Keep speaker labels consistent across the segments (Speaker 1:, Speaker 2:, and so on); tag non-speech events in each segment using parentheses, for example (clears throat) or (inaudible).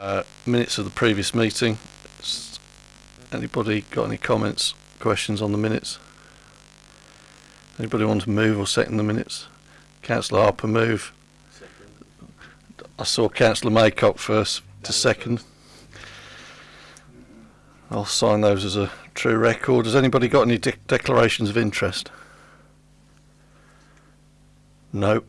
Speaker 1: Uh, minutes of the previous meeting. Anybody got any comments, questions on the minutes? Anybody want to move or second the minutes? Councillor Harper move. I saw Councillor Maycock first to second. I'll sign those as a true record. Has anybody got any de- declarations of interest? No.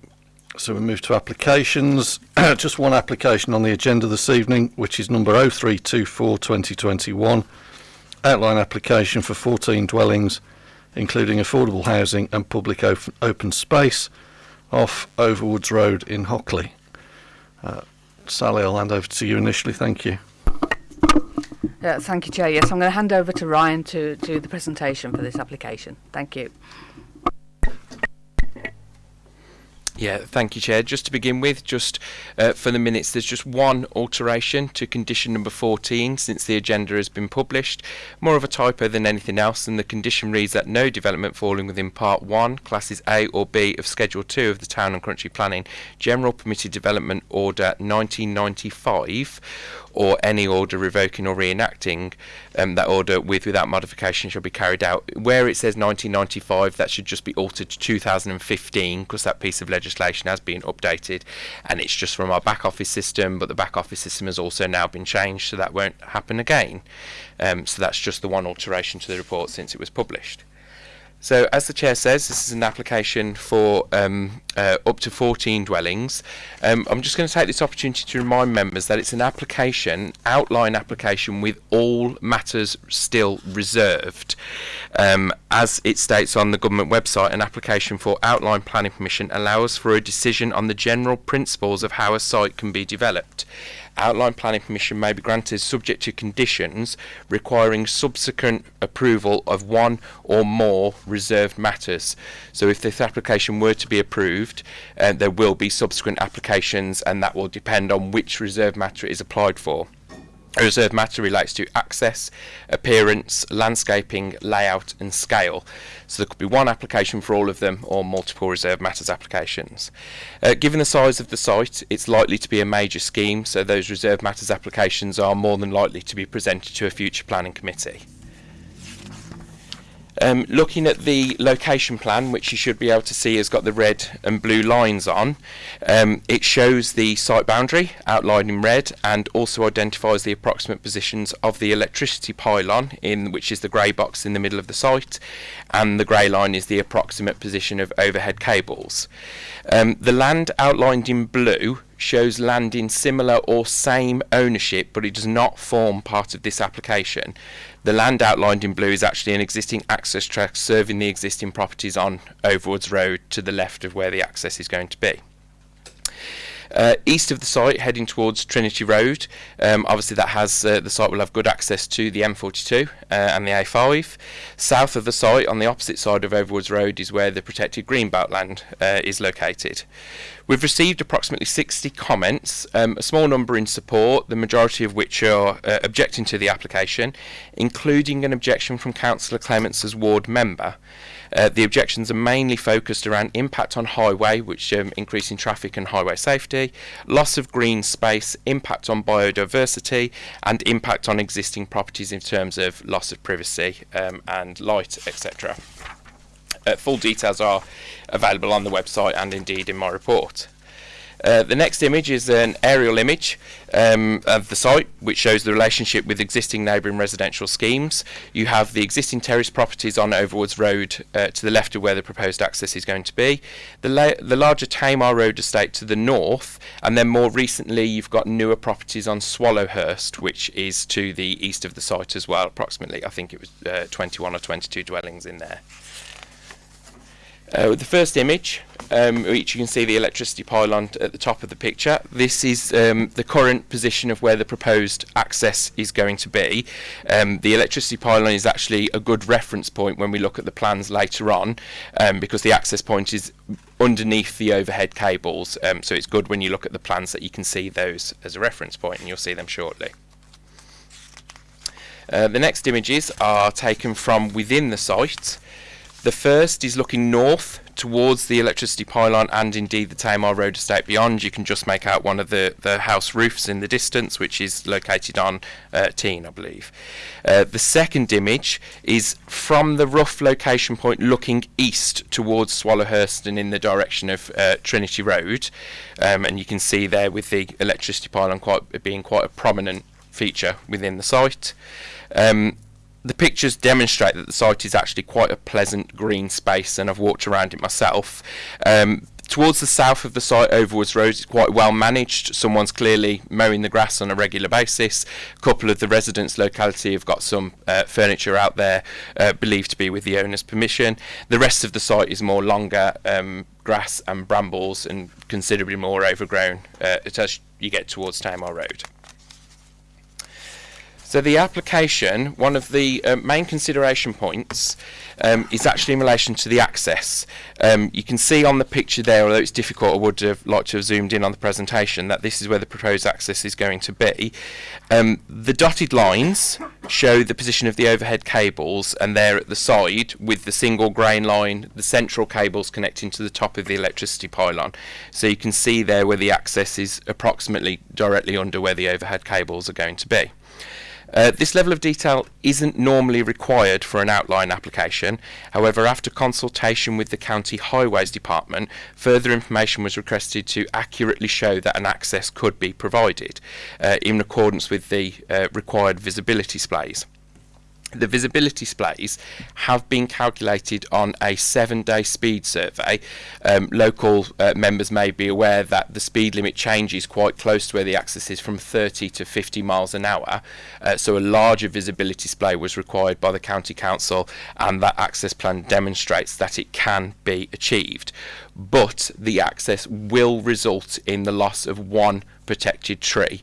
Speaker 1: So we move to applications. (clears throat) Just one application on the agenda this evening, which is number 0324 2021. Outline application for 14 dwellings, including affordable housing and public open, open space off Overwoods Road in Hockley. Uh, Sally, I'll hand over to you initially. Thank you.
Speaker 2: Uh, thank you, Chair. Yes, I'm going to hand over to Ryan to do the presentation for this application. Thank you.
Speaker 3: Yeah, thank you, Chair. Just to begin with, just uh, for the minutes, there's just one alteration to condition number 14 since the agenda has been published. More of a typo than anything else, and the condition reads that no development falling within Part 1, Classes A or B of Schedule 2 of the Town and Country Planning General Permitted Development Order 1995 or any order revoking or reenacting um, that order with without modification shall be carried out. Where it says 1995, that should just be altered to 2015 because that piece of legislation has been updated and it's just from our back office system, but the back office system has also now been changed, so that won't happen again. Um, so that's just the one alteration to the report since it was published. So, as the chair says, this is an application for um, uh, up to 14 dwellings. Um, I'm just going to take this opportunity to remind members that it's an application, outline application, with all matters still reserved. Um, as it states on the government website, an application for outline planning permission allows for a decision on the general principles of how a site can be developed outline planning permission may be granted subject to conditions requiring subsequent approval of one or more reserved matters. So if this application were to be approved, uh, there will be subsequent applications and that will depend on which reserved matter is applied for. A reserved matter relates to access, appearance, landscaping, layout and scale. So there could be one application for all of them or multiple reserved matters applications. Uh, given the size of the site, it's likely to be a major scheme, so those reserved matters applications are more than likely to be presented to a future planning committee. Um, looking at the location plan, which you should be able to see has got the red and blue lines on, um, it shows the site boundary outlined in red and also identifies the approximate positions of the electricity pylon, in which is the grey box in the middle of the site, and the grey line is the approximate position of overhead cables. Um, the land outlined in blue shows land in similar or same ownership, but it does not form part of this application. The land outlined in blue is actually an existing access track serving the existing properties on Overwoods Road to the left of where the access is going to be. Uh, east of the site, heading towards Trinity Road, um, obviously that has uh, the site will have good access to the M42 uh, and the A5. South of the site, on the opposite side of Overwoods Road, is where the protected greenbelt land uh, is located. We've received approximately 60 comments, um, a small number in support, the majority of which are uh, objecting to the application, including an objection from Councillor Clements as ward member. Uh, the objections are mainly focused around impact on highway, which um, increasing traffic and highway safety, loss of green space, impact on biodiversity, and impact on existing properties in terms of loss of privacy um, and light, etc. Uh, full details are available on the website and indeed in my report. Uh, the next image is an aerial image um, of the site, which shows the relationship with existing neighbouring residential schemes. You have the existing terrace properties on Overwoods Road uh, to the left of where the proposed access is going to be, the, la the larger Tamar Road estate to the north, and then more recently you've got newer properties on Swallowhurst, which is to the east of the site as well, approximately, I think it was uh, 21 or 22 dwellings in there. Uh, the first image, um, which you can see the electricity pylon at the top of the picture. This is um, the current position of where the proposed access is going to be. Um, the electricity pylon is actually a good reference point when we look at the plans later on, um, because the access point is underneath the overhead cables. Um, so it's good when you look at the plans that you can see those as a reference point, and you'll see them shortly. Uh, the next images are taken from within the site. The first is looking north towards the electricity pylon and indeed the Tamar Road estate beyond. You can just make out one of the, the house roofs in the distance, which is located on uh, Teen, I believe. Uh, the second image is from the rough location point looking east towards Swallowhurst and in the direction of uh, Trinity Road. Um, and you can see there with the electricity pylon quite being quite a prominent feature within the site. Um, the pictures demonstrate that the site is actually quite a pleasant green space, and I've walked around it myself. Um, towards the south of the site, Overwoods Road is quite well managed. Someone's clearly mowing the grass on a regular basis. A couple of the residents' locality have got some uh, furniture out there, uh, believed to be with the owner's permission. The rest of the site is more longer um, grass and brambles and considerably more overgrown uh, as you get towards Tamar Road. So the application, one of the uh, main consideration points um, is actually in relation to the access. Um, you can see on the picture there, although it's difficult, I would have liked to have zoomed in on the presentation, that this is where the proposed access is going to be. Um, the dotted lines show the position of the overhead cables and they're at the side with the single grain line, the central cables connecting to the top of the electricity pylon. So you can see there where the access is approximately directly under where the overhead cables are going to be. Uh, this level of detail isn't normally required for an outline application. However, after consultation with the County Highways Department, further information was requested to accurately show that an access could be provided uh, in accordance with the uh, required visibility splays the visibility splays have been calculated on a seven day speed survey. Um, local uh, members may be aware that the speed limit changes quite close to where the access is from 30 to 50 miles an hour. Uh, so a larger visibility splay was required by the County Council and that access plan demonstrates that it can be achieved. But the access will result in the loss of one protected tree.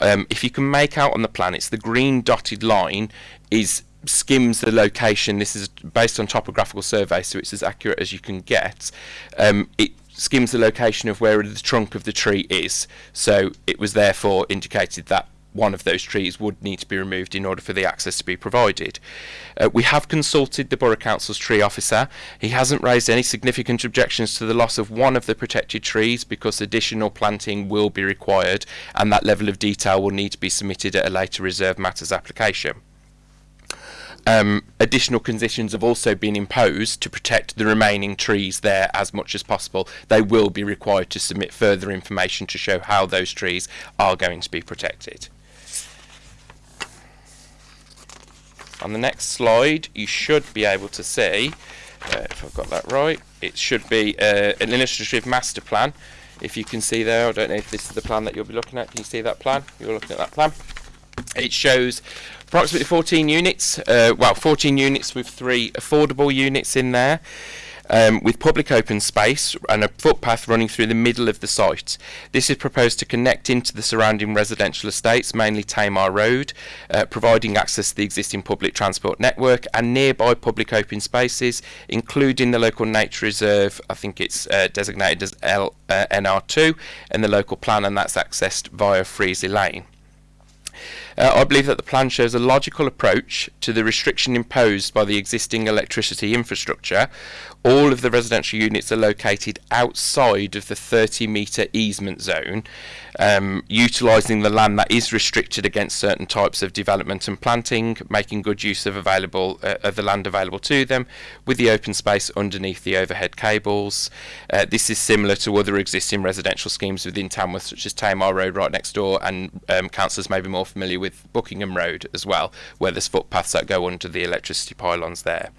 Speaker 3: Um, if you can make out on the plan, it's the green dotted line is skims the location. This is based on topographical survey, so it's as accurate as you can get. Um, it skims the location of where the trunk of the tree is, so it was therefore indicated that one of those trees would need to be removed in order for the access to be provided. Uh, we have consulted the Borough Council's tree officer. He hasn't raised any significant objections to the loss of one of the protected trees because additional planting will be required and that level of detail will need to be submitted at a later reserve matters application. Um, additional conditions have also been imposed to protect the remaining trees there as much as possible. They will be required to submit further information to show how those trees are going to be protected. On the next slide, you should be able to see, uh, if I've got that right, it should be uh, an illustrative master plan. If you can see there, I don't know if this is the plan that you'll be looking at. Can you see that plan? You're looking at that plan. It shows approximately 14 units, uh, well 14 units with three affordable units in there. Um, with public open space and a footpath running through the middle of the site. This is proposed to connect into the surrounding residential estates, mainly Tamar Road, uh, providing access to the existing public transport network and nearby public open spaces, including the local nature reserve. I think it's uh, designated as L, uh, NR2 in the local plan, and that's accessed via Freesley Lane. Uh, I believe that the plan shows a logical approach to the restriction imposed by the existing electricity infrastructure. All of the residential units are located outside of the 30 metre easement zone, um, utilising the land that is restricted against certain types of development and planting, making good use of available uh, of the land available to them, with the open space underneath the overhead cables. Uh, this is similar to other existing residential schemes within Tamworth, such as Tamar Road right next door, and um, councillors may be more familiar with Buckingham Road as well, where there's footpaths that go under the electricity pylons there.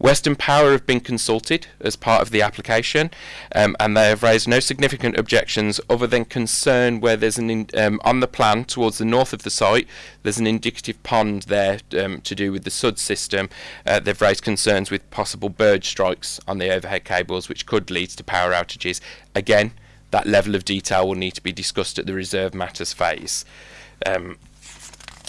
Speaker 3: Western Power have been consulted as part of the application, um, and they have raised no significant objections other than concern where there's an in, um, on the plan towards the north of the site. There's an indicative pond there um, to do with the SUD system. Uh, they've raised concerns with possible bird strikes on the overhead cables, which could lead to power outages. Again, that level of detail will need to be discussed at the reserve matters phase. Um,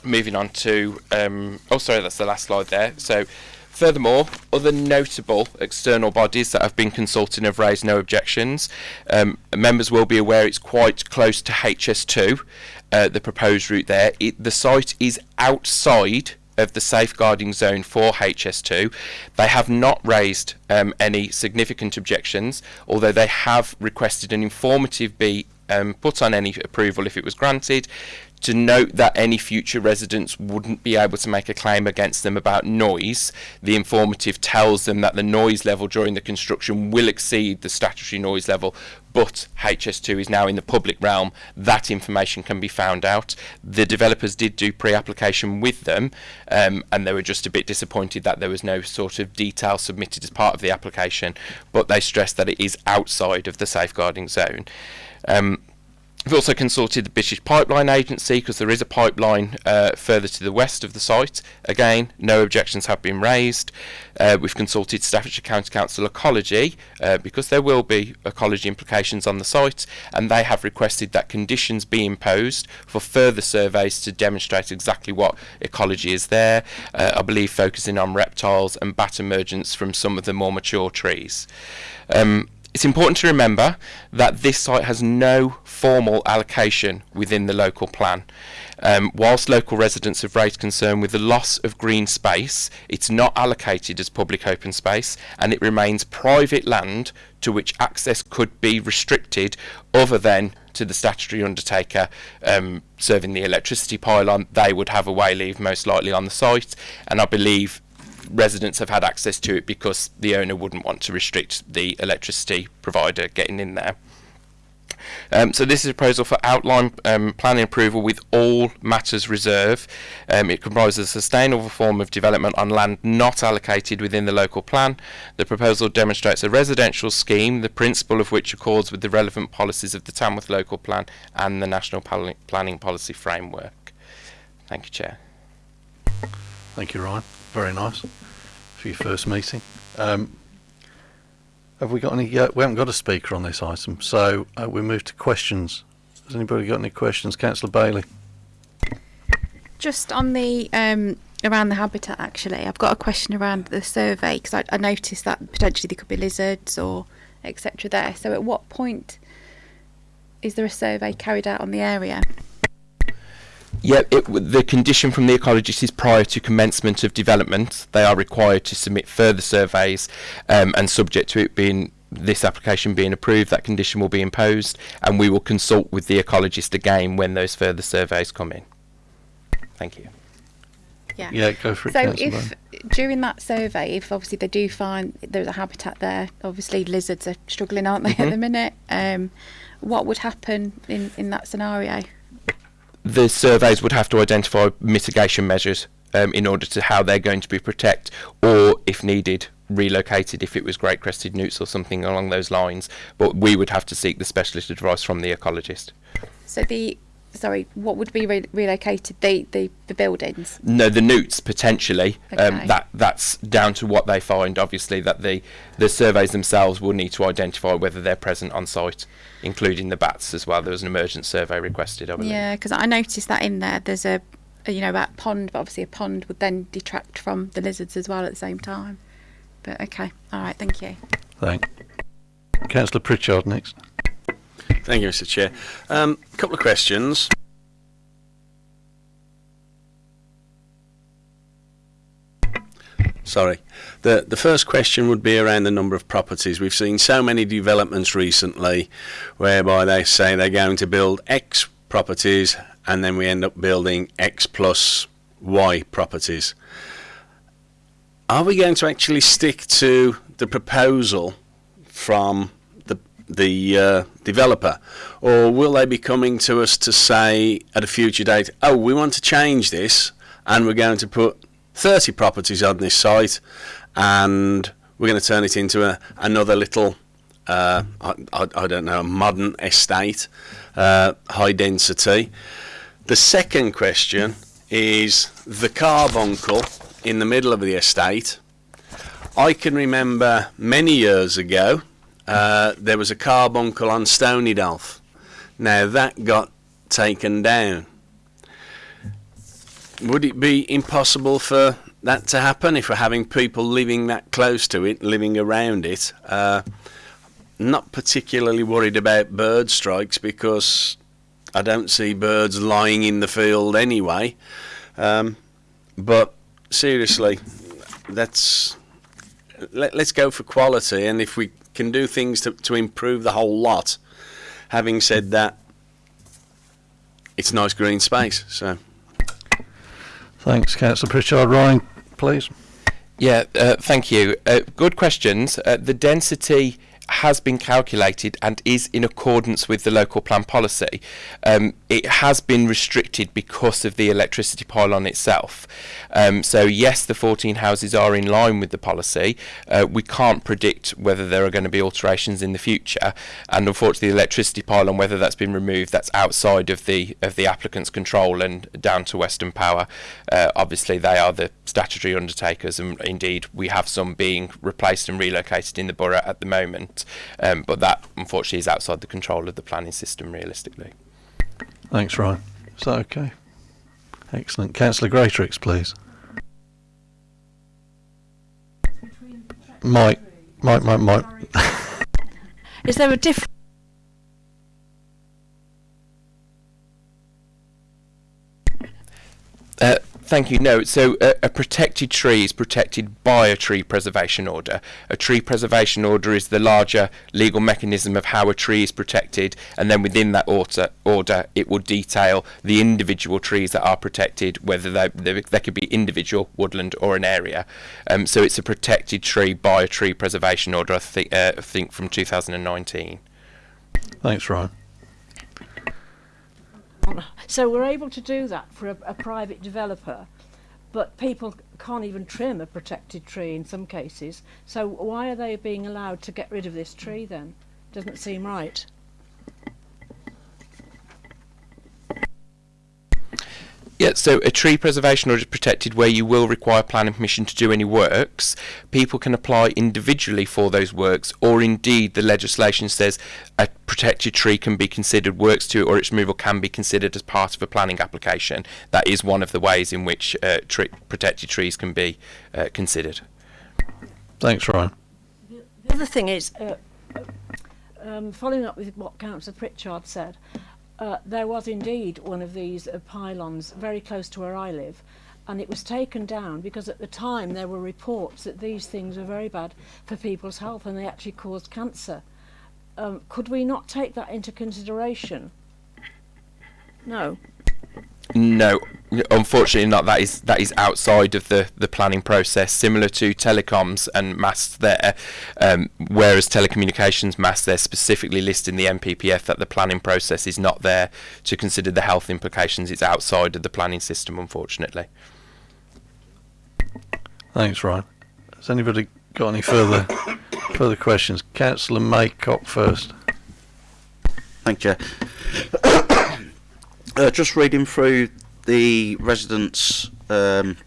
Speaker 3: moving on to, um, oh sorry, that's the last slide there. So Furthermore, other notable external bodies that have been consulted have raised no objections. Um, members will be aware it's quite close to HS2, uh, the proposed route there. It, the site is outside of the safeguarding zone for HS2. They have not raised um, any significant objections, although they have requested an informative be um, put on any approval if it was granted to note that any future residents wouldn't be able to make a claim against them about noise. The informative tells them that the noise level during the construction will exceed the statutory noise level, but HS2 is now in the public realm. That information can be found out. The developers did do pre-application with them, um, and they were just a bit disappointed that there was no sort of detail submitted as part of the application, but they stressed that it is outside of the safeguarding zone. Um, We've also consulted the British Pipeline Agency because there is a pipeline uh, further to the west of the site. Again, no objections have been raised. Uh, we've consulted Staffordshire County Council Ecology uh, because there will be ecology implications on the site, and they have requested that conditions be imposed for further surveys to demonstrate exactly what ecology is there. Uh, I believe focusing on reptiles and bat emergence from some of the more mature trees. Um, it's important to remember that this site has no formal allocation within the local plan. Um, whilst local residents have raised concern with the loss of green space, it's not allocated as public open space and it remains private land to which access could be restricted other than to the statutory undertaker um, serving the electricity pylon. They would have a way leave most likely on the site and I believe residents have had access to it because the owner wouldn't want to restrict the electricity provider getting in there. Um, so this is a proposal for outline um, planning approval with all matters reserve. Um, it comprises a sustainable form of development on land not allocated within the local plan. The proposal demonstrates a residential scheme, the principle of which accords with the relevant policies of the Tamworth local plan and the National Planning Policy Framework. Thank you, Chair.
Speaker 1: Thank you, Ryan. Very nice for your first meeting. Um, have we got any? Uh, we haven't got a speaker on this item, so uh, we move to questions. Has anybody got any questions, Councillor Bailey?
Speaker 4: Just on the um, around the habitat, actually, I've got a question around the survey because I, I noticed that potentially there could be lizards or etc. There. So, at what point is there a survey carried out on the area?
Speaker 3: Yeah, it, the condition from the ecologist is prior to commencement of development. They are required to submit further surveys, um, and subject to it being this application being approved, that condition will be imposed, and we will consult with the ecologist again when those further surveys come in. Thank you.
Speaker 4: Yeah.
Speaker 1: Yeah, go for it.
Speaker 4: So,
Speaker 1: Councillor
Speaker 4: if
Speaker 1: Bailey.
Speaker 4: during that survey, if obviously they do find there's a habitat there, obviously lizards are struggling, aren't they, at the minute? Um, what would happen in, in that scenario?
Speaker 3: The surveys would have to identify mitigation measures um, in order to how they're going to be protected, or if needed, relocated if it was great crested newts or something along those lines. But we would have to seek the specialist advice from the ecologist.
Speaker 4: So the sorry, what would be re- relocated? The, the the buildings.
Speaker 3: No, the newts potentially. Um,
Speaker 4: Okay.
Speaker 3: that that's down to what they find. Obviously, that the the surveys themselves will need to identify whether they're present on site, including the bats as well. There was an emergent survey requested. I believe.
Speaker 4: Yeah, because I noticed that in there. There's a, a you know that pond, but obviously a pond would then detract from the lizards as well at the same time. But okay, all right, thank you.
Speaker 1: Thank. Councillor Pritchard next.
Speaker 5: Thank you, Mr. Chair. A um, couple of questions. Sorry. The the first question would be around the number of properties. We've seen so many developments recently whereby they say they're going to build X properties and then we end up building X plus Y properties. Are we going to actually stick to the proposal from the uh, developer, or will they be coming to us to say at a future date, "Oh, we want to change this, and we're going to put 30 properties on this site, and we're going to turn it into a, another little, uh, I, I, I don't know, modern estate, uh, high density." The second question is the carbuncle in the middle of the estate. I can remember many years ago uh, there was a carbuncle on Stonydelph. Now that got taken down. Would it be impossible for that to happen if we're having people living that close to it, living around it? Uh, not particularly worried about bird strikes because I don't see birds lying in the field anyway. Um, but seriously, that's let, let's go for quality, and if we can do things to, to improve the whole lot. Having said that, it's nice green space. So
Speaker 1: Thanks, Councillor Pritchard. Ryan, please.
Speaker 3: Yeah, uh, thank you. Uh, good questions. Uh, the density has been calculated and is in accordance with the local plan policy. Um, it has been restricted because of the electricity pylon itself. Um, so yes, the 14 houses are in line with the policy. Uh, we can't predict whether there are going to be alterations in the future, and unfortunately, the electricity pylon, whether that's been removed, that's outside of the of the applicant's control and down to Western Power. Uh, obviously, they are the statutory undertakers, and indeed, we have some being replaced and relocated in the borough at the moment. Um, but that, unfortunately, is outside the control of the planning system, realistically.
Speaker 1: Thanks, Ryan. Is that okay? Excellent. Councillor Greatrix, please. Mike, Mike, Mike, Mike. (laughs)
Speaker 6: Is there a difference?
Speaker 3: Uh, thank you. No, so uh, a protected tree is protected by a tree preservation order. A tree preservation order is the larger legal mechanism of how a tree is protected, and then within that order, order it will detail the individual trees that are protected, whether they, they, they could be individual woodland or an area. Um, so it's a protected tree by a tree preservation order. I think, uh, I think from 2019.
Speaker 1: Thanks, Ryan.
Speaker 6: So we're able to do that for a, a private developer, but people can't even trim a protected tree in some cases. So why are they being allowed to get rid of this tree then? Doesn't seem right.
Speaker 3: Yeah, so a tree preservation order is protected where you will require planning permission to do any works. People can apply individually for those works, or indeed the legislation says a protected tree can be considered works to or its removal can be considered as part of a planning application. That is one of the ways in which uh, tre- protected trees can be uh, considered.
Speaker 1: Thanks, Ryan.
Speaker 6: The other thing is, uh, um, following up with what Councillor Pritchard said, uh, there was indeed one of these uh, pylons very close to where I live, and it was taken down because at the time there were reports that these things were very bad for people's health and they actually caused cancer. Um, could we not take that into consideration? No.
Speaker 3: No, unfortunately not. That is that is outside of the, the planning process, similar to telecoms and masts there. Um, whereas telecommunications masts, they're specifically listed in the NPPF that the planning process is not there to consider the health implications. It's outside of the planning system, unfortunately.
Speaker 1: Thanks, Ryan. Has anybody got any further (coughs) further questions? Councillor Maycock first.
Speaker 7: Thank you. Uh, just reading through the residents, um,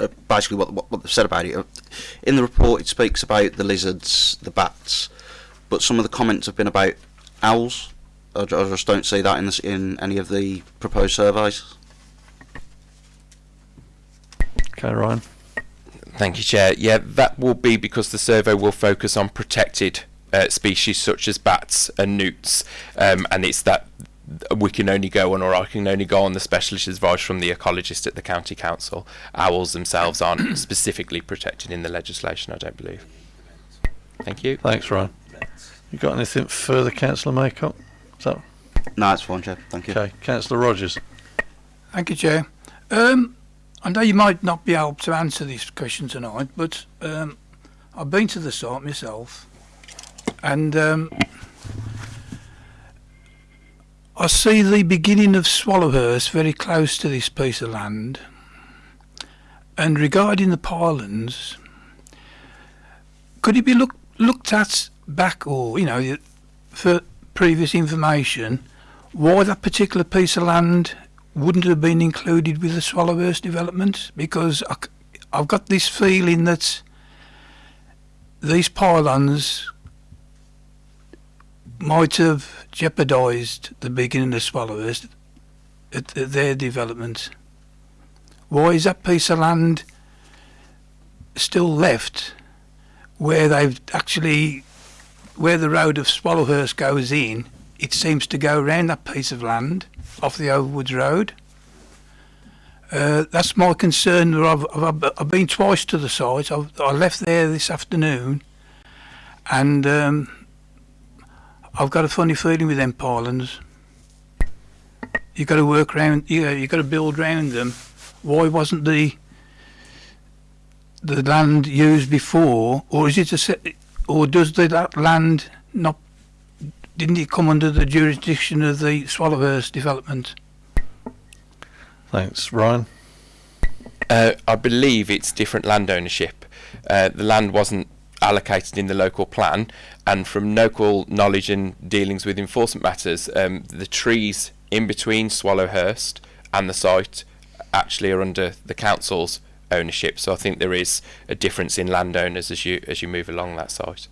Speaker 7: uh, basically what, what, what they've said about it. Uh, In the report, it speaks about the lizards, the bats, but some of the comments have been about owls. I, I just don't see that in, this, in any of the proposed surveys.
Speaker 1: Okay, Ryan.
Speaker 3: Thank you, Chair. Yeah, that will be because the survey will focus on protected uh, species such as bats and newts, um, and it's that we can only go on, or I can only go on the specialist advice from the ecologist at the county council. Owls themselves aren't (coughs) specifically protected in the legislation, I don't believe. Thank you.
Speaker 1: Thanks, Ryan. You got anything further, Councillor Maycock? Is that
Speaker 7: No, it's fine, Chair. Thank you.
Speaker 1: okay? Councillor Rogers.
Speaker 8: Thank you, Chair. Um, I know you might not be able to answer this question tonight, but um, I've been to the site myself, and um, I see the beginning of Swallowhurst very close to this piece of land. And regarding the pylons, could it be look, looked at back, or you know, for previous information, why that particular piece of land wouldn't have been included with the Swallowhurst development because I, have got this feeling that these pylons might have jeopardised the beginning of Swallowhurst at, at their development. Why is that piece of land still left where they've actually where the road of Swallowhurst goes in? It seems to go around that piece of land off the Overwoods Road. Uh, that's my concern. I've, I've, I've been twice to the site. I've, I left there this afternoon, and um, I've got a funny feeling with them pylons. You've got to work around. Yeah, you've got to build around them. Why wasn't the the land used before, or is it a set, or does the, that land not? Didn't it come under the jurisdiction of the Swallowhurst development?
Speaker 1: Thanks, Ryan.
Speaker 3: Uh, I believe it's different land ownership. Uh, the land wasn't allocated in the local plan, and from local knowledge and dealings with enforcement matters, um, the trees in between Swallowhurst and the site actually are under the council's ownership. So I think there is a difference in landowners as you as you move along that site.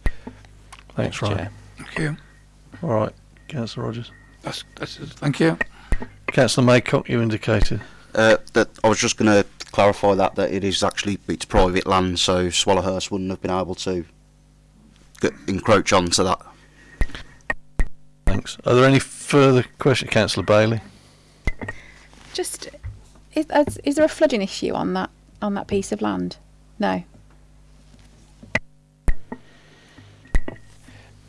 Speaker 1: Thanks,
Speaker 3: Chair.
Speaker 1: Ryan.
Speaker 8: Thank you.
Speaker 1: All right, Councillor Rogers.
Speaker 8: That's, that's. Thank you.
Speaker 1: Councillor Maycock, you indicated.
Speaker 7: Uh, that I was just going to clarify that that it is actually it's private land, so Swallowhurst wouldn't have been able to get, encroach onto that.
Speaker 1: Thanks. Are there any further questions, Councillor Bailey?
Speaker 4: Just is, is, is there a flooding issue on that on that piece of land? No.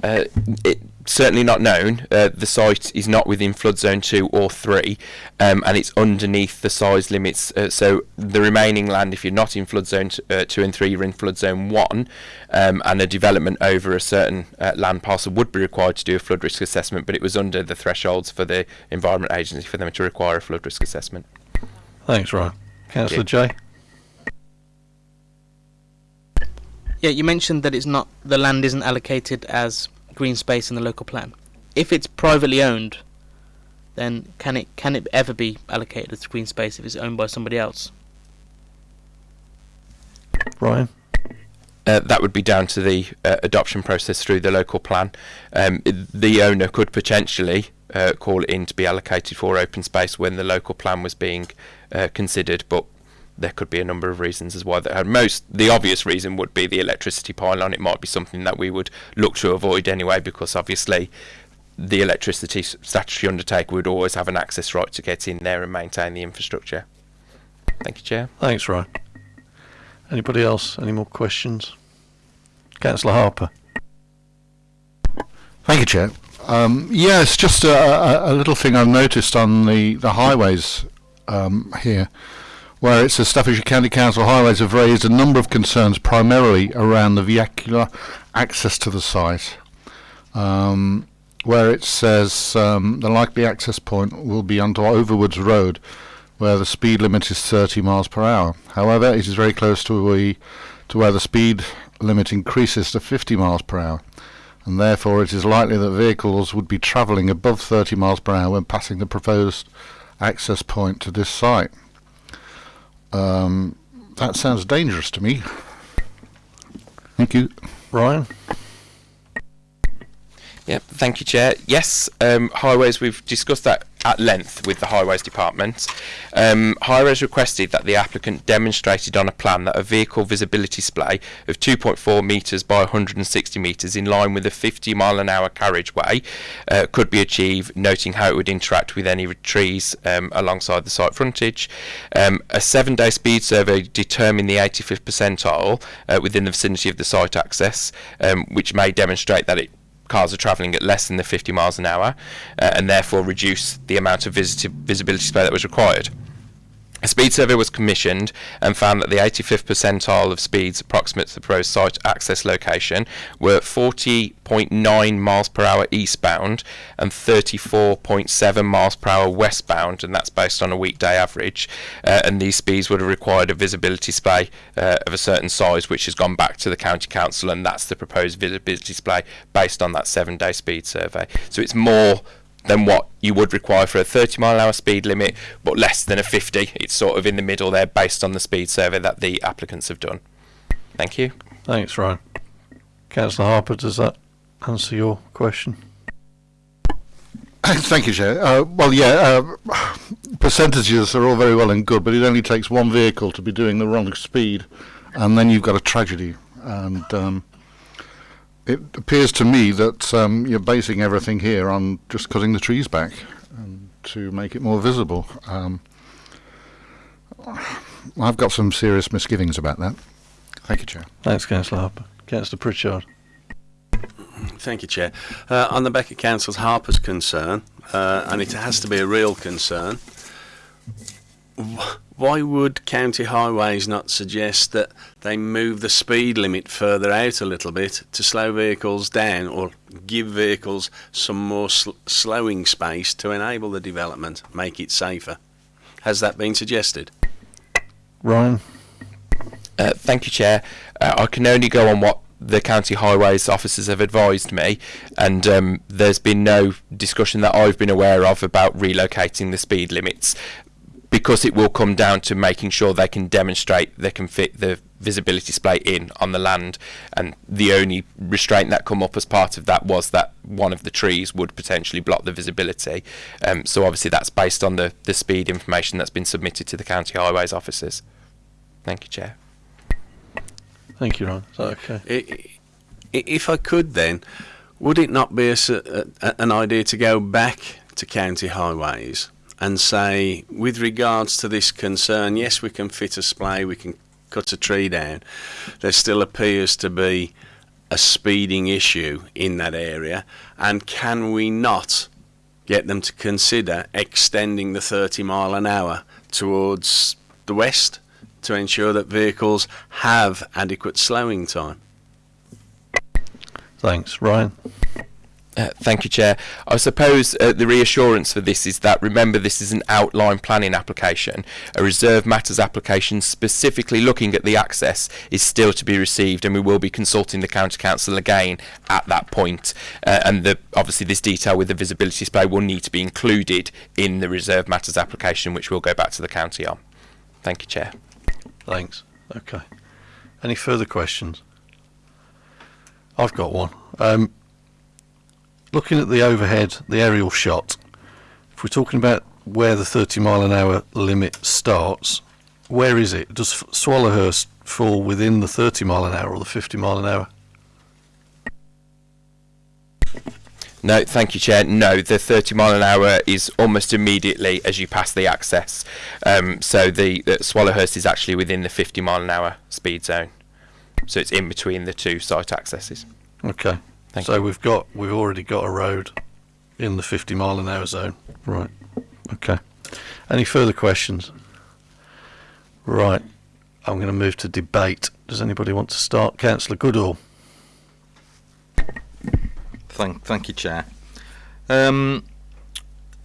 Speaker 3: Uh, it, certainly not known. Uh, the site is not within flood zone two or three, um, and it's underneath the size limits. Uh, so the remaining land, if you're not in flood zone t- uh, two and three, you're in flood zone one, um, and a development over a certain uh, land parcel would be required to do a flood risk assessment. But it was under the thresholds for the Environment Agency for them to require a flood risk assessment.
Speaker 1: Thanks, Ryan. Councillor Jay.
Speaker 9: Yeah, you mentioned that it's not the land isn't allocated as green space in the local plan. If it's privately owned, then can it can it ever be allocated as green space if it's owned by somebody else?
Speaker 1: Ryan.
Speaker 3: Uh, that would be down to the uh, adoption process through the local plan. Um, the owner could potentially uh, call it in to be allocated for open space when the local plan was being uh, considered, but there could be a number of reasons as why. That uh, most the obvious reason would be the electricity pylon. It might be something that we would look to avoid anyway, because obviously the electricity s- statutory undertaker would always have an access right to get in there and maintain the infrastructure. Thank you, Chair.
Speaker 1: Thanks, Ryan. Anybody else? Any more questions? Councillor Harper.
Speaker 10: Thank you, Chair. Um, yes, just a, a, a little thing I've noticed on the, the highways um, here, where it says Staffordshire County Council highways have raised a number of concerns primarily around the vehicular access to the site, um, where it says um, the likely access point will be onto Overwoods Road, where the speed limit is 30 miles per hour. However, it is very close to, to where the speed limit increases to 50 miles per hour and therefore it is likely that vehicles would be travelling above 30 miles per hour when passing the proposed access point to this site. Um, that sounds dangerous to me. Thank you.
Speaker 1: Ryan.
Speaker 3: Yeah, thank you, Chair. Yes, um, highways, we've discussed that at length with the Highways Department. Um, highways requested that the applicant demonstrated on a plan that a vehicle visibility splay of 2.4 metres by 160 metres in line with a 50 mile an hour carriageway uh, could be achieved, noting how it would interact with any trees um, alongside the site frontage. Um, a seven day speed survey determined the 85th percentile uh, within the vicinity of the site access, um, which may demonstrate that it cars are travelling at less than the 50 miles an hour uh, and therefore reduce the amount of visibility splay that was required. A speed survey was commissioned and found that the 85th percentile of speeds approximate to the proposed site access location were 40.9 miles per hour eastbound and 34.7 miles per hour westbound, and that's based on a weekday average. Uh, and these speeds would have required a visibility splay uh, of a certain size, which has gone back to the county council, and that's the proposed visibility splay based on that seven-day speed survey. So it's more than what you would require for a 30 mile an hour speed limit, but less than a 50. It's sort of in the middle there based on the speed survey that the applicants have done. Thank you.
Speaker 1: Thanks, Ryan. Councillor Harper, does that answer your question? (coughs)
Speaker 10: Thank you, Chair. Uh, well, yeah, uh, (sighs) percentages are all very well and good, but it only takes one vehicle to be doing the wrong speed, and then you've got a tragedy. And um, it appears to me that um, you're basing everything here on just cutting the trees back and to make it more visible. Um, I've got some serious misgivings about that. Thank you, Chair.
Speaker 1: Thanks, Councillor Harper. Councillor Pritchard.
Speaker 5: Thank you, Chair. Uh, on the back of Councillor Harper's concern, uh, and it has to be a real concern, wh- why would County Highways not suggest that they move the speed limit further out a little bit to slow vehicles down or give vehicles some more sl- slowing space to enable the development, make it safer? Has that been suggested?
Speaker 1: Ryan.
Speaker 3: Uh, thank you, Chair. Uh, I can only go on what the county highways officers have advised me, and um, there's been no discussion that I've been aware of about relocating the speed limits because it will come down to making sure they can demonstrate they can fit the visibility splay in on the land. And the only restraint that come up as part of that was that one of the trees would potentially block the visibility. Um, so obviously that's based on the, the speed information that's been submitted to the county highways officers. Thank you chair.
Speaker 1: Thank you, ron. Is that okay?
Speaker 5: I- i- If I could then, would it not be a s a a- an idea to go back to county highways and say, with regards to this concern, yes, we can fit a splay, we can cut a tree down, there still appears to be a speeding issue in that area, and can we not get them to consider extending the 30 mile an hour towards the west to ensure that vehicles have adequate slowing time?
Speaker 1: Thanks, Ryan.
Speaker 3: Uh, thank you, Chair. I suppose uh, the reassurance for this is that remember this is an outline planning application. A reserve matters application specifically looking at the access is still to be received, and we will be consulting the county council again at that point. Uh, and the, obviously, this detail with the visibility splay will need to be included in the reserve matters application, which we'll go back to the county on. Thank you, Chair.
Speaker 1: Thanks. Okay. Any further questions? I've got one. Um, looking at the overhead, the aerial shot, if we're talking about where the 30 mile an hour limit starts, where is it? Does Swallowhurst fall within the 30 mile an hour or the 50 mile an hour?
Speaker 3: No, thank you, Chair. No, the 30 mile an hour is almost immediately as you pass the access. Um, so the, the Swallowhurst is actually within the 50 mile an hour speed zone. So it's in between the two site accesses.
Speaker 1: Okay.
Speaker 3: Thank
Speaker 1: so
Speaker 3: you.
Speaker 1: we've got we've already got a road in the 50 mile an hour zone. Right. Okay. Any further questions? Right. I'm going to move to debate. Does anybody want to start? Councillor Goodall.
Speaker 11: Thank, thank you, Chair. Um,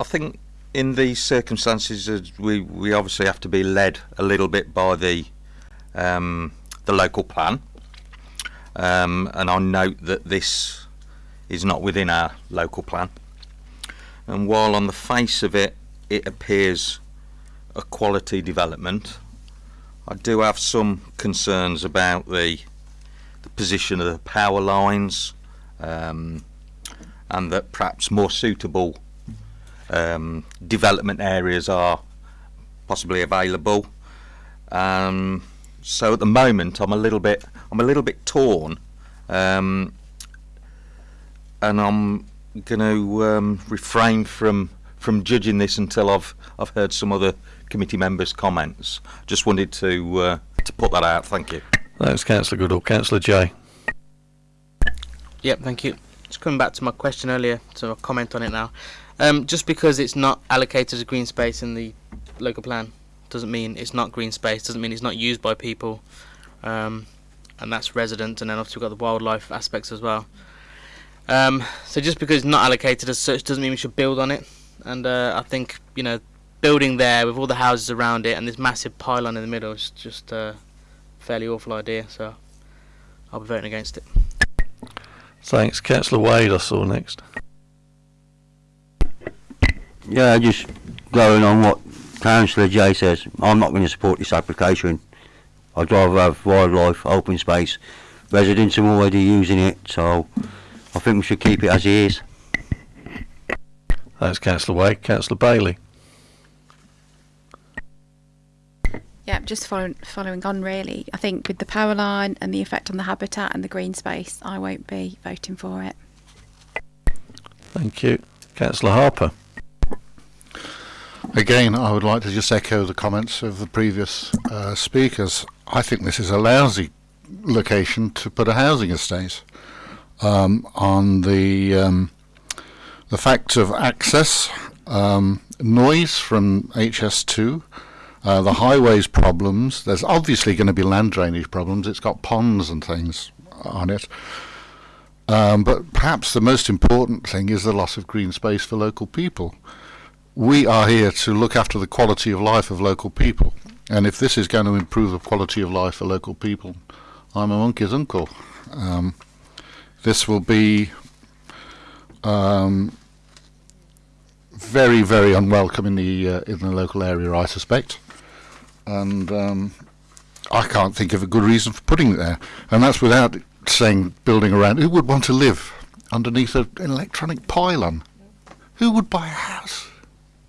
Speaker 11: I think in these circumstances, we we obviously have to be led a little bit by the um, the local plan, um, and I note that this is not within our local plan. And while on the face of it, it appears a quality development, I do have some concerns about the the position of the power lines. Um, and that perhaps more suitable um, development areas are possibly available. Um, so at the moment, I'm a little bit, I'm a little bit torn, um, and I'm going to um, refrain from from judging this until I've I've heard some other committee members' comments. Just wanted to uh, to put that out. Thank you.
Speaker 1: Thanks, Councillor Goodall. Councillor Jay.
Speaker 9: Yep, thank you. Just coming back to my question earlier, so I'll comment on it now. Um, just because it's not allocated as green space in the local plan doesn't mean it's not green space, doesn't mean it's not used by people. Um, and that's resident, and then obviously we've got the wildlife aspects as well. Um, so just because it's not allocated as such doesn't mean we should build on it. And uh, I think, you know, building there with all the houses around it and this massive pylon in the middle is just a fairly awful idea, so I'll be voting against it.
Speaker 1: Thanks. Councillor Wade, I saw next.
Speaker 12: Yeah, just going on what Councillor Jay says, I'm not going to support this application. I'd rather have wildlife, open space. Residents are already using it, so I think we should keep it as it is.
Speaker 1: That's Councillor Wade. Councillor Bailey.
Speaker 4: Yeah, just following, following on really. I think with the power line and the effect on the habitat and the green space, I won't be voting for it.
Speaker 1: Thank you. Councillor Harper.
Speaker 10: Again, I would like to just echo the comments of the previous uh, speakers. I think this is a lousy location to put a housing estate. Um, on the um, the fact of access, um, noise from HS2, uh, the highways problems. There's obviously going to be land drainage problems. It's got ponds and things on it. Um, but perhaps the most important thing is the loss of green space for local people. We are here to look after the quality of life of local people. And if this is going to improve the quality of life for local people, I'm a monkey's uncle. Um, this will be um, very, very unwelcome in the uh, in the local area, I suspect. And um, I can't think of a good reason for putting it there. And that's without saying building around. Who would want to live underneath an electronic pylon? Who would buy a house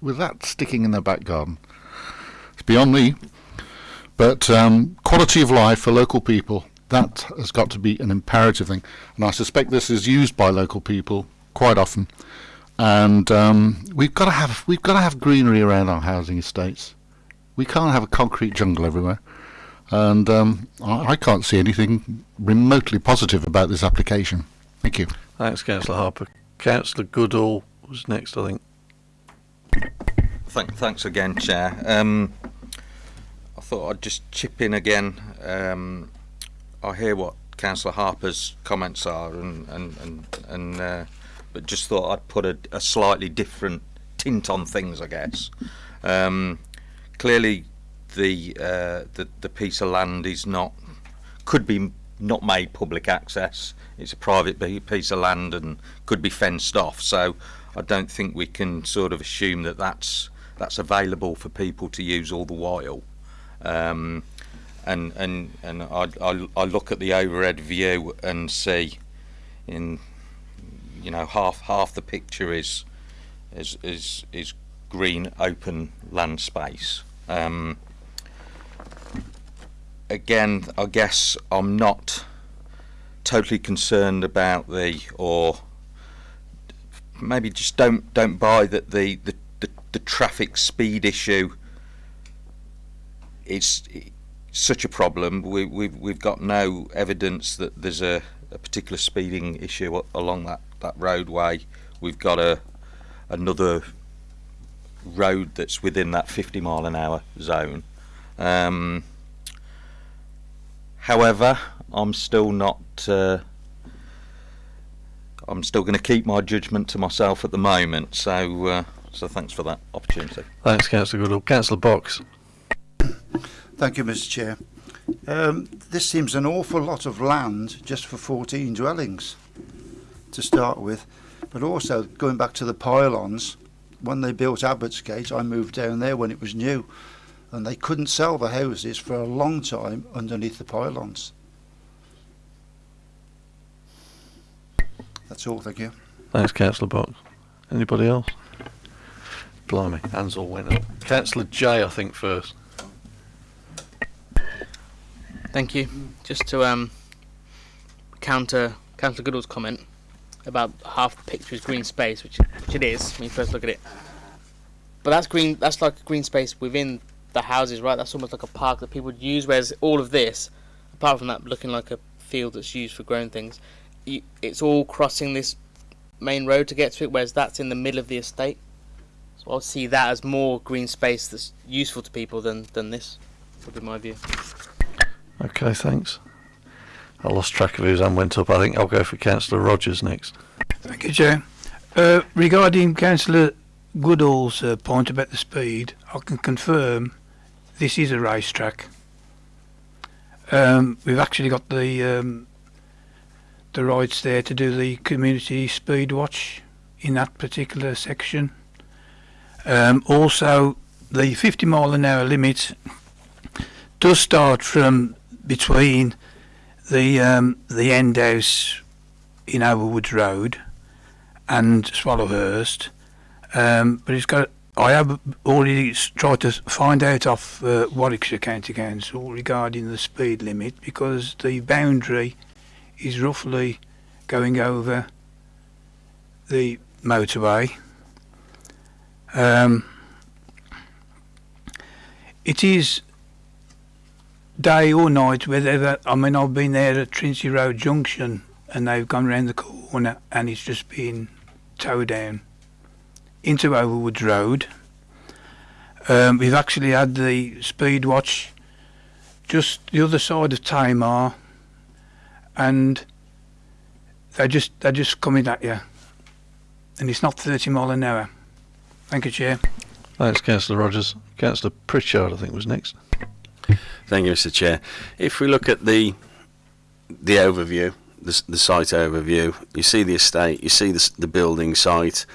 Speaker 10: with that sticking in their back garden? It's beyond me. But um, quality of life for local people, that has got to be an imperative thing. And I suspect this is used by local people quite often. And um, we've got to have we've got to have greenery around our housing estates. We can't have a concrete jungle everywhere. And um, I, I can't see anything remotely positive about this application. Thank you.
Speaker 1: Thanks, Councillor Harper. Councillor Goodall was next, I think.
Speaker 11: Thank, thanks again, Chair. Um, I thought I'd just chip in again. Um, I hear what Councillor Harper's comments are, and and and, and uh, but just thought I'd put a, a slightly different tint on things, I guess. Um, clearly, the, uh, the the piece of land is not could be not made public access. It's a private piece of land and could be fenced off. So I don't think we can sort of assume that that's that's available for people to use all the while. Um, and and and I, I look at the overhead view and see in you know half half the picture is is is is green open land space. Um, again, I guess I'm not totally concerned about the or maybe just don't don't buy that the the, the, the traffic speed issue is such a problem. We, we've we've got no evidence that there's a, a particular speeding issue along that, that roadway. We've got a another road that's within that 50 mile an hour zone. Um, However, I'm still not. Uh, I'm still going to keep my judgment to myself at the moment. So, uh, so thanks for that opportunity.
Speaker 1: Thanks, Councillor Goodall. Councillor Box.
Speaker 13: Thank you, Mr. Chair. Um, this seems an awful lot of land just for 14 dwellings to start with, but also going back to the pylons. When they built Abbotsgate, I moved down there when it was new and they couldn't sell the houses for a long time underneath the pylons. That's all, thank you.
Speaker 1: Thanks, Councillor Box. Anybody else? Blimey, hands all went up. Councillor J, I think, first.
Speaker 9: Thank you. Just to um, counter Councillor Goodall's comment about half the picture is green space, which, which it is when you first look at it. But that's green. That's like green space within the houses, right? That's almost like a park that people would use. Whereas all of this, apart from that looking like a field that's used for growing things, you, it's all crossing this main road to get to it. Whereas that's in the middle of the estate. So I'll see that as more green space that's useful to people than than this. Would be my view.
Speaker 1: Okay, thanks. I lost track of whose hand went up. I think I'll go for Councillor Rogers next.
Speaker 8: Thank you, Chair. Uh, regarding Councillor Goodall's uh, point about the speed, I can confirm this is a racetrack. Um, we've actually got the um, the rights there to do the community speed watch in that particular section. Um, also, the 50 mile an hour limit does start from between the um, the end house in Overwoods Road and Swallowhurst, um, but it's got I have already tried to find out off uh, Warwickshire County Council regarding the speed limit because the boundary is roughly going over the motorway. Um, it is day or night, whether I mean I've been there at Trinity Road Junction and they've gone round the corner and it's just been towed down into Overwoods Road. Um, we've actually had the speed watch just the other side of Tamar and they're just they're just coming at you and it's not 30 mile an hour. Thank you, Chair.
Speaker 1: Thanks, Councillor Rogers. Councillor Pritchard, I think, was next.
Speaker 5: Thank you, Mr. Chair. If we look at the the overview, the, the site overview, you see the estate, you see the, the building site.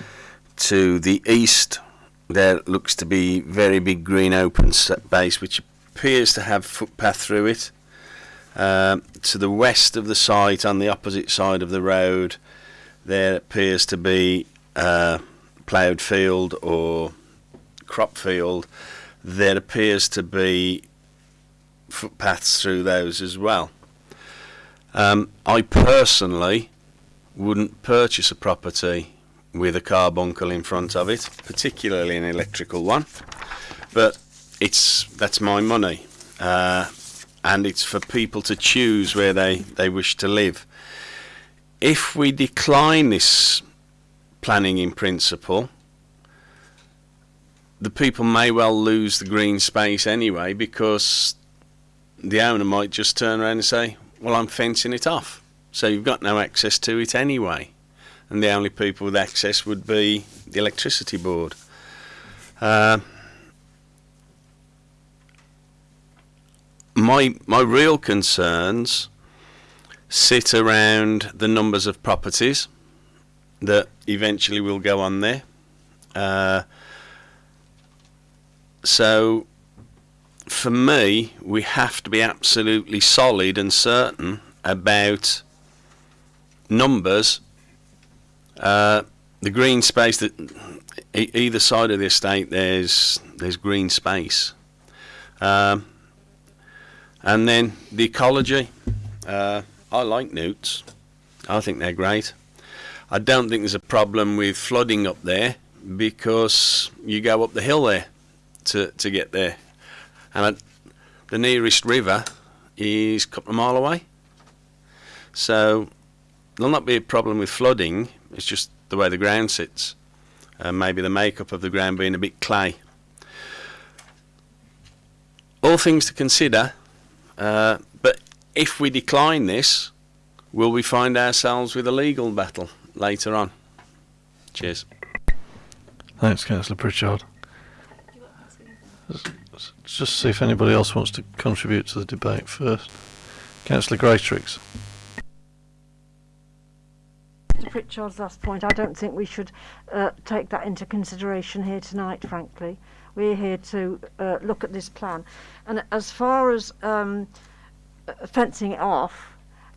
Speaker 5: To the east, there looks to be very big green open space, which appears to have footpath through it. Um, to the west of the site, on the opposite side of the road, there appears to be uh, ploughed field or crop field. There appears to be footpaths through those as well. Um, I personally wouldn't purchase a property with a carbuncle in front of it, particularly an electrical one. But it's that's my money, uh, and it's for people to choose where they, they wish to live. If we decline this planning in principle, the people may well lose the green space anyway because the owner might just turn around and say, Well, I'm fencing it off. So you've got no access to it anyway. And the only people with access would be the electricity board. Uh, my, my real concerns sit around the numbers of properties that eventually will go on there. Uh, so for me, we have to be absolutely solid and certain about numbers. Uh, the green space that e- either side of the estate, there's there's green space, um, and then the ecology. Uh, I like newts. I think they're great. I don't think there's a problem with flooding up there because you go up the hill there to to get there and I, the nearest river is a couple of mile away. So there'll not be a problem with flooding. It's just the way the ground sits, and maybe the makeup of the ground being a bit clay. All things to consider. Uh, but if we decline this, will we find ourselves with a legal battle later on? Cheers.
Speaker 1: Thanks, Councillor Pritchard. Just see if anybody else wants to contribute to the debate first. Councillor Greatrix.
Speaker 6: To Pritchard's last point, I don't think we should uh, take that into consideration here tonight, frankly. We're here to uh, look at this plan. And as far as um, uh, fencing it off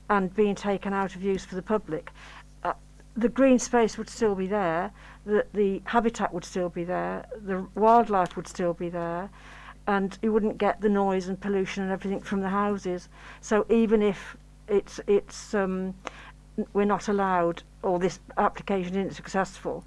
Speaker 6: and being taken out of use for the public, uh, the green space would still be there, the, the habitat would still be there, the wildlife would still be there, and you wouldn't get the noise and pollution and everything from the houses. So even if it's it's um, we're not allowed or this application isn't successful,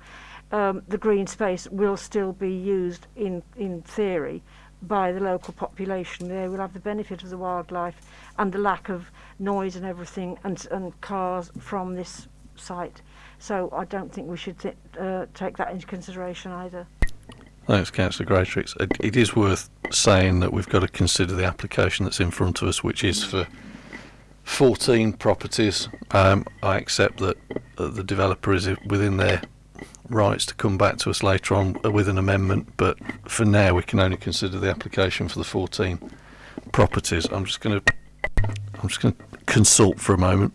Speaker 6: um, the green space will still be used in in theory by the local population. They will have the benefit of the wildlife and the lack of noise and everything and and cars from this site. So I don't think we should th- uh, take that into consideration either.
Speaker 1: Thanks, Councillor Greatrix. It, it is worth saying that we've got to consider the application that's in front of us, which is for 14 properties. Um, I accept that uh, the developer is within their rights to come back to us later on uh, with an amendment, but for now we can only consider the application for the 14 properties. I'm just going to I'm just going to consult for a moment.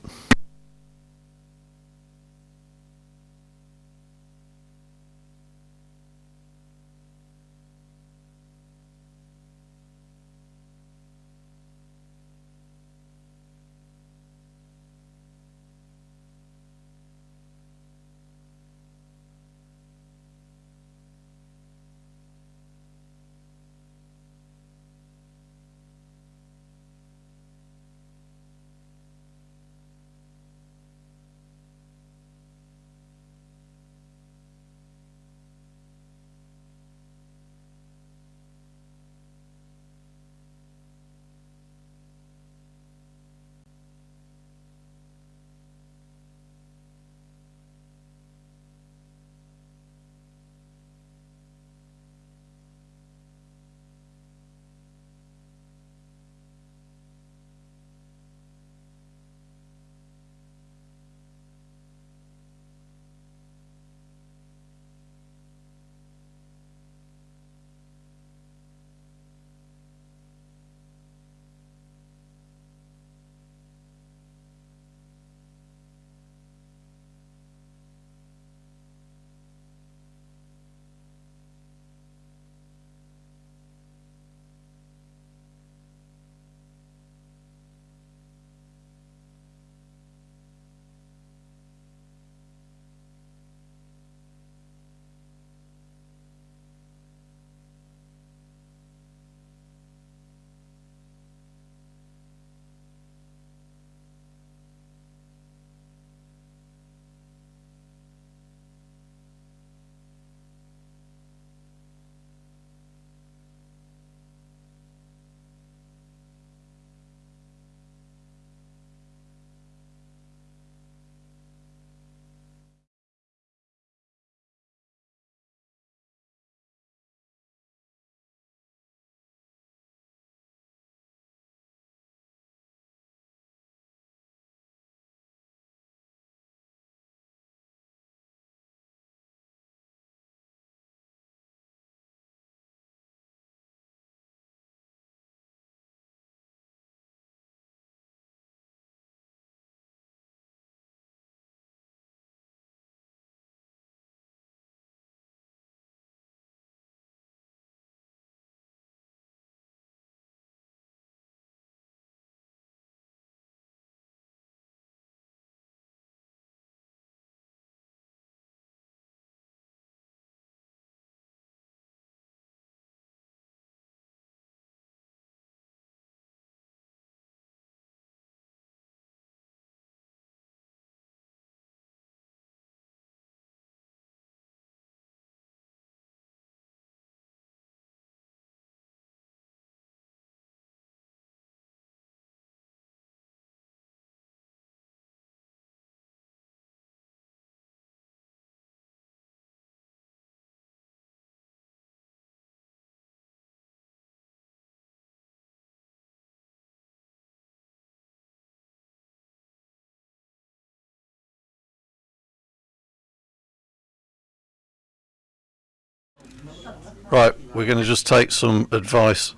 Speaker 1: Right, we're going to just take some advice,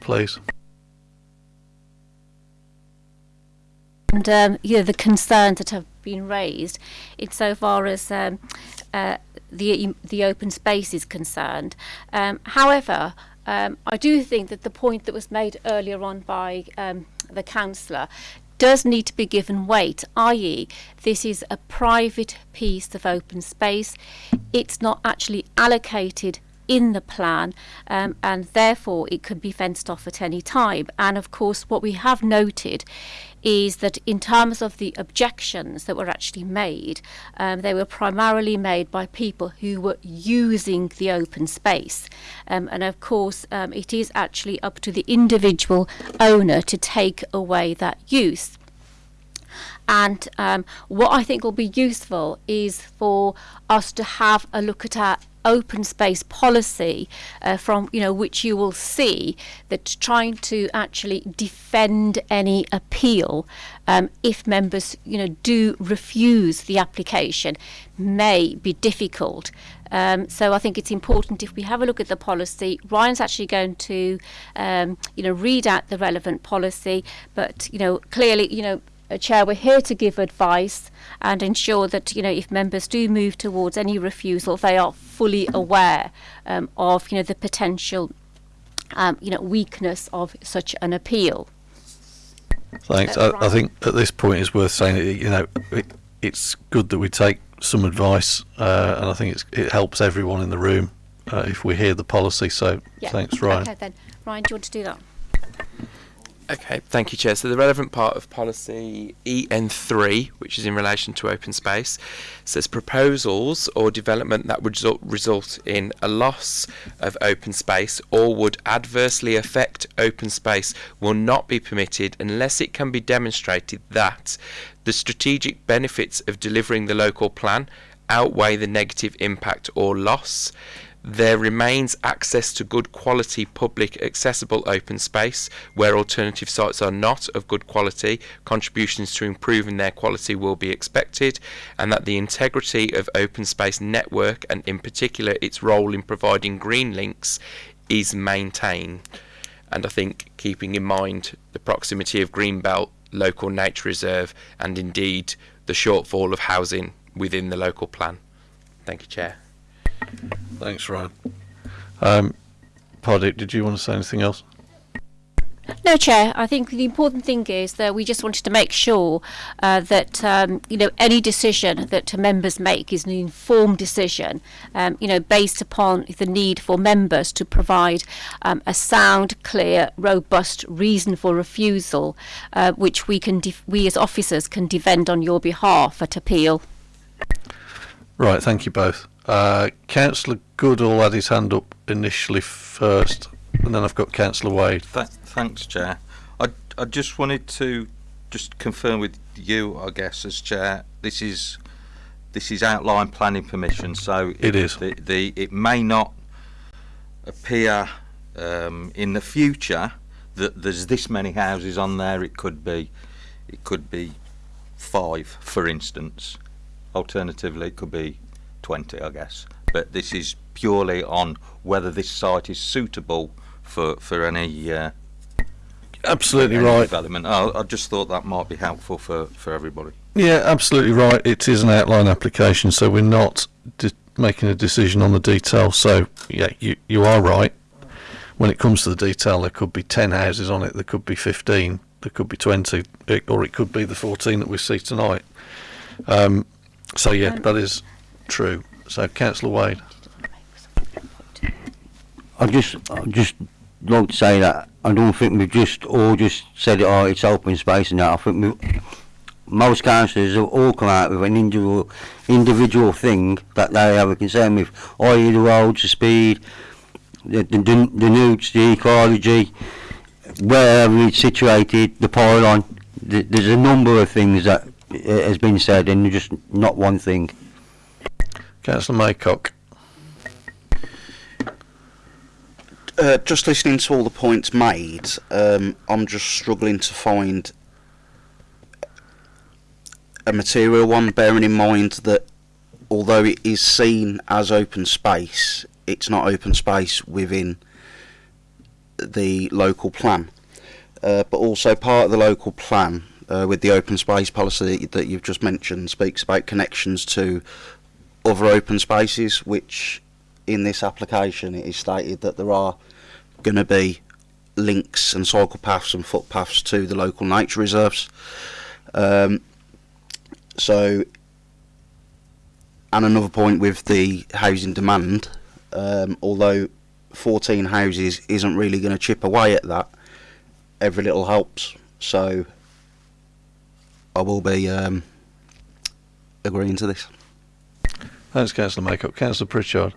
Speaker 1: please.
Speaker 14: and um, you know the concerns that have been raised insofar as um, uh, the the open space is concerned. Um, however, um, I do think that the point that was made earlier on by um, the councillor does need to be given weight, i.e., this is a private piece of open space. It's not actually allocated in the plan um, and therefore it could be fenced off at any time. And of course, what we have noted is that in terms of the objections that were actually made, um, they were primarily made by people who were using the open space. Um, and of course, um, it is actually up to the individual owner to take away that use. And um, what I think will be useful is for us to have a look at our open space policy uh, from you know which you will see that trying to actually defend any appeal um, if members you know do refuse the application may be difficult um, so I think it's important if we have a look at the policy. Ryan's actually going to, um, you know, read out the relevant policy, but you know, clearly, you know, uh, Chair, we're here to give advice and ensure that you know if members do move towards any refusal, they are fully aware um, of you know the potential um, you know weakness of such an appeal.
Speaker 1: Thanks.
Speaker 14: Uh,
Speaker 1: I, I think at this point it's worth saying that you know it, it's good that we take some advice, uh, and I think it's, it helps everyone in the room uh, if we hear the policy. So
Speaker 14: Yeah.
Speaker 1: thanks, Ryan.
Speaker 14: Okay then, Ryan, do you want to do that?
Speaker 3: Okay, thank you, Chair. So the relevant part of policy EN3, which is in relation to open space, says proposals or development that would result, result in a loss of open space or would adversely affect open space will not be permitted unless it can be demonstrated that the strategic benefits of delivering the local plan outweigh the negative impact or loss there remains access to good quality public accessible open space where alternative sites are not of good quality. Contributions to improving their quality will be expected and that the integrity of open space network and in particular its role in providing green links is maintained. And I think keeping in mind the proximity of Greenbelt local nature reserve and indeed the shortfall of housing within the local plan. Thank you chair
Speaker 1: Thanks, Ryan. Um, did you want to say anything else?
Speaker 14: No, Chair. I think the important thing is that we just wanted to make sure uh, that um, you know any decision that members make is an informed decision, um, you know, based upon the need for members to provide um, a sound, clear, robust reason for refusal, uh, which we can def- we as officers can defend on your behalf at appeal.
Speaker 1: Right, thank you both. Uh, Councillor Goodall had his hand up initially first, and then I've got Councillor Wade.
Speaker 11: Th- thanks, Chair. I, I just wanted to just confirm with you, I guess, as Chair, this is this is outline planning permission, so
Speaker 1: It is.
Speaker 11: The, the it may not appear um, in the future that there's this many houses on there. It could be, it could be five, for instance. Alternatively, it could be 20, I guess. But this is purely on whether this site is suitable for for any uh,
Speaker 1: Absolutely
Speaker 11: any
Speaker 1: right.
Speaker 11: development. I, I just thought that might be helpful for for everybody.
Speaker 1: Yeah, absolutely right. It is an outline application, so we're not de- making a decision on the detail. So, yeah, you, you are right. When it comes to the detail, there could be 10 houses on it, there could be 15, there could be 20, or it could be the 14 that we see tonight. Um, so, yeah,
Speaker 14: Um,
Speaker 1: that is true. So, Councillor Wade.
Speaker 12: I just, I just like to say that I don't think we've just all just said, oh, it's open space and that. I think we, most councillors have all come out with an individual, individual thing that they have a concern with, i.e. the roads, the speed, the, the, the, the newts, the ecology, wherever it's situated, the pylon. Th- There's a number of things that uh, has been said and just not one thing.
Speaker 1: Councillor Maycock.
Speaker 7: Uh, just listening to all the points made, um, I'm just struggling to find a material one, bearing in mind that although it is seen as open space, it's not open space within the local plan. Uh, but also part of the local plan uh, with the open space policy that you've just mentioned speaks about connections to other open spaces, which in this application it is stated that there are going to be links and cycle paths and footpaths to the local nature reserves. Um, so, and another point with the housing demand, um, although 14 houses isn't really going to chip away at that, every little helps. So, I will be um, agreeing to this.
Speaker 1: Thanks, Councillor Maycock. Councillor Pritchard.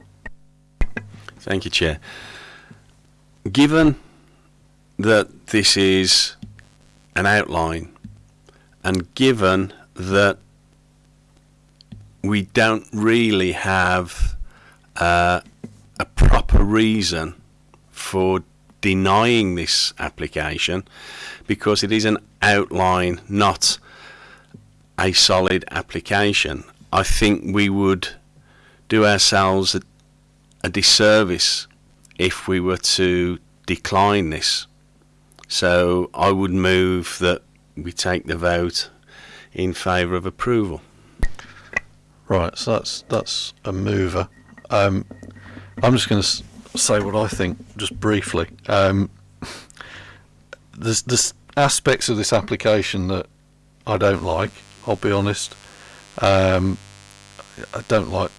Speaker 5: Thank you, Chair. Given that this is an outline, and given that we don't really have uh, a proper reason for denying this application, because it is an outline, not a solid application, I think we would do ourselves a, a disservice if we were to decline this. So I would move that we take the vote in favour of approval.
Speaker 1: Right, so that's that's a mover. Um, I'm just going to say what I think, just briefly. Um, (laughs) there's, there's aspects of this application that I don't like. I'll be honest. Um, I don't like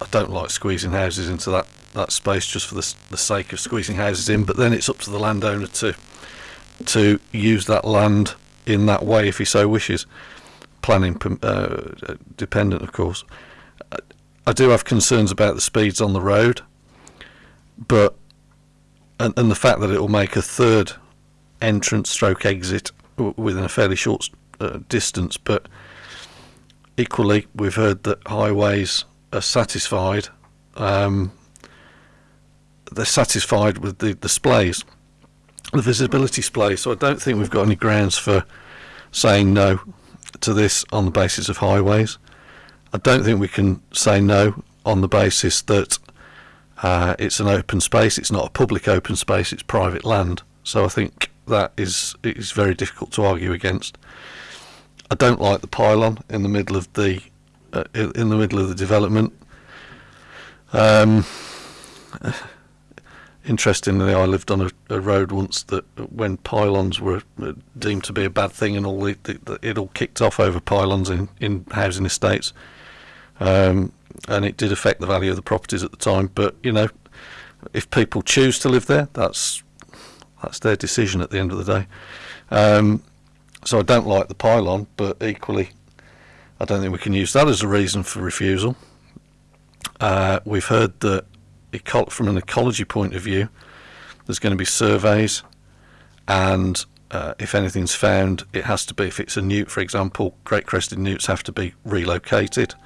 Speaker 1: I don't like squeezing houses into that, that space just for the, the sake of squeezing houses in. But then it's up to the landowner to to use that land in that way if he so wishes. Planning uh, dependent, of course. I- I do have concerns about the speeds on the road, but and, and the fact that it will make a third entrance stroke exit within a fairly short uh, distance. But equally, we've heard that highways are satisfied. Um, they're satisfied with the splays, the visibility splay. So I don't think we've got any grounds for saying no to this on the basis of highways. I don't think we can say no on the basis that uh, it's an open space. It's not a public open space. It's private land. So I think that is is very difficult to argue against. I don't like the pylon in the middle of the uh, in the middle of the development. Um, (laughs) interestingly, I lived on a, a road once that when pylons were uh, deemed to be a bad thing, and all the, the, the, it all kicked off over pylons in, in housing estates, um, and it did affect the value of the properties at the time. But you know, if people choose to live there, that's that's their decision at the end of the day. Um, so I don't like the pylon, but equally, I don't think we can use that as a reason for refusal. Uh, we've heard that from an ecology point of view, there's going to be surveys, and uh, if anything's found, it has to be, if it's a newt, for example, great crested newts have to be relocated.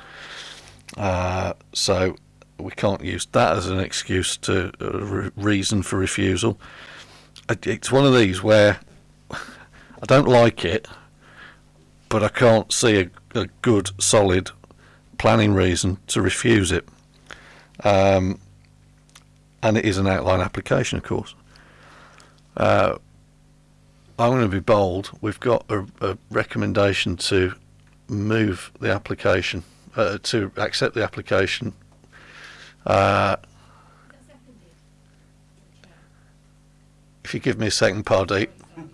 Speaker 1: Uh, so we can't use that as an excuse to uh, re- reason for refusal. It's one of these where (laughs) I don't like it, but I can't see a, a good, solid planning reason to refuse it. Um, and it is an outline application, of course. Uh, I'm going to be bold. We've got a, a recommendation to move the application, uh, to accept the application. Uh, if you give me a second, Pardeep. (laughs)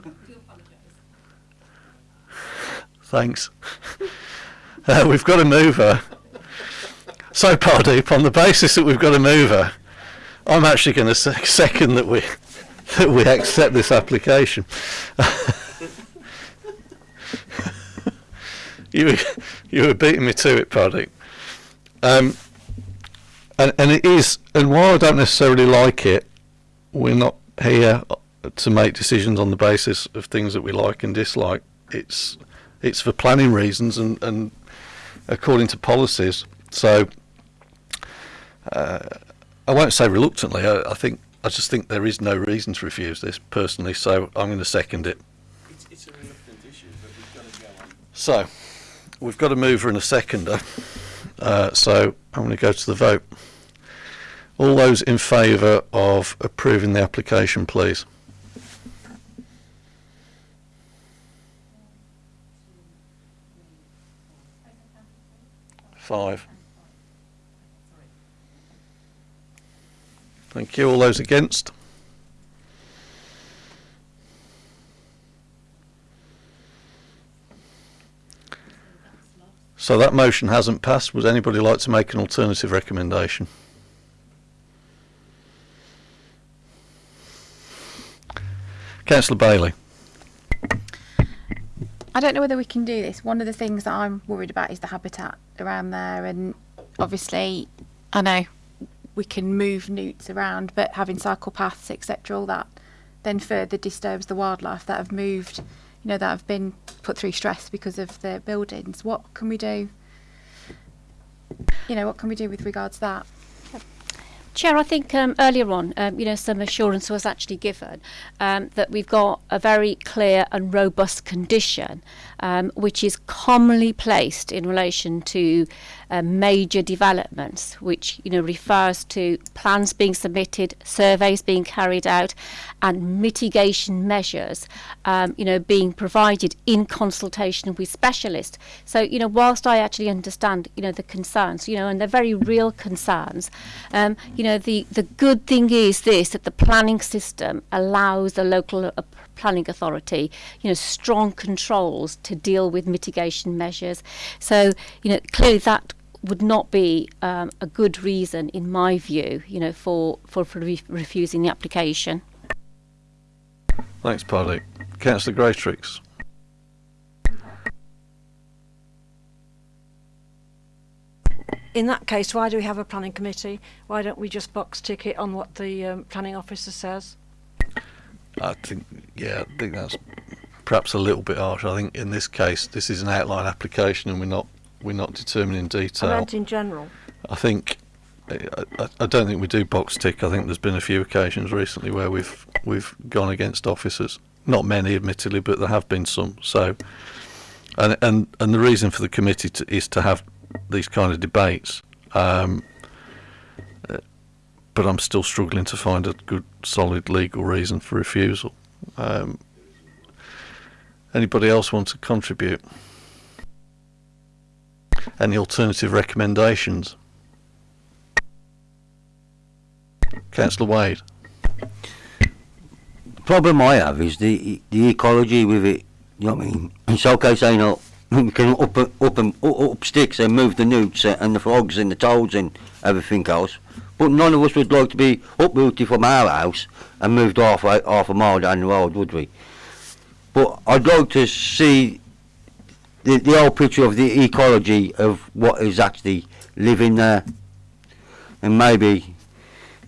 Speaker 1: Thanks. (laughs) Uh, (laughs) we've got a mover. So, Pardeep, on the basis that we've got a mover, I'm actually going to se- second that we (laughs) that we accept this application. (laughs) you you were beating me to it, Pardeep. Um, and and it is, and while I don't necessarily like it, we're not here to make decisions on the basis of things that we like and dislike. It's it's for planning reasons and, and according to policies. So uh, I won't say reluctantly. I, I think I just think there is no reason to refuse this personally. So I'm going to second it.
Speaker 5: It's, it's a reluctant issue, but we've got to go on.
Speaker 1: So we've got a mover and a seconder. Uh, so I'm going to go to the vote. All those in favour of approving the application, please. Five. Thank you. All those against? So that motion hasn't passed. Would anybody like to make an alternative recommendation? Councillor Bailey.
Speaker 4: I don't know whether we can do this. One of the things that I'm worried about is the habitat around there, and obviously, I know we can move newts around, but having cycle paths, etc., all that, then further disturbs the wildlife that have moved, you know, that have been put through stress because of the buildings. What can we do? You know, what can we do with regards to that?
Speaker 14: Chair, I think um, earlier on, um, you know, some assurance was actually given um, that we've got a very clear and robust condition, um, which is commonly placed in relation to uh, major developments, which you know refers to plans being submitted, surveys being carried out, and mitigation measures, um, you know, being provided in consultation with specialists. So you know, whilst I actually understand, you know, the concerns, you know, and they're very real concerns, um, you know, the the good thing is this that the planning system allows the local uh, planning authority, you know, strong controls to deal with mitigation measures. So you know, clearly that would not be um, a good reason, in my view, you know, for for, for re- refusing the application.
Speaker 1: Thanks, Paddy. Councillor Greytrix.
Speaker 6: In that case, why do we have a planning committee? Why don't we just box tick it on what the um, planning officer says?
Speaker 1: I think, yeah, I think that's perhaps a little bit harsh. I think in this case, this is an outline application, and we're not we're not determining
Speaker 6: I
Speaker 1: detail.
Speaker 6: meant in general.
Speaker 1: I think I, I, I don't think we do box tick. I think there's been a few occasions recently where we've we've gone against officers. Not many, admittedly, but there have been some. So, and and and the reason for the committee to, is to have these kind of debates. Um, but I'm still struggling to find a good, solid legal reason for refusal. Um, anybody else want to contribute? Any alternative recommendations? Councillor Wade.
Speaker 12: The problem I have is the the ecology with it. You know what I mean? It's okay saying, oh, we can up up and up, up sticks and move the newts and the frogs and the toads and everything else. But none of us would like to be uprooted from our house and moved half half a mile down the road, would we? But I'd like to see the, the whole picture of the ecology of what is actually living there. And maybe,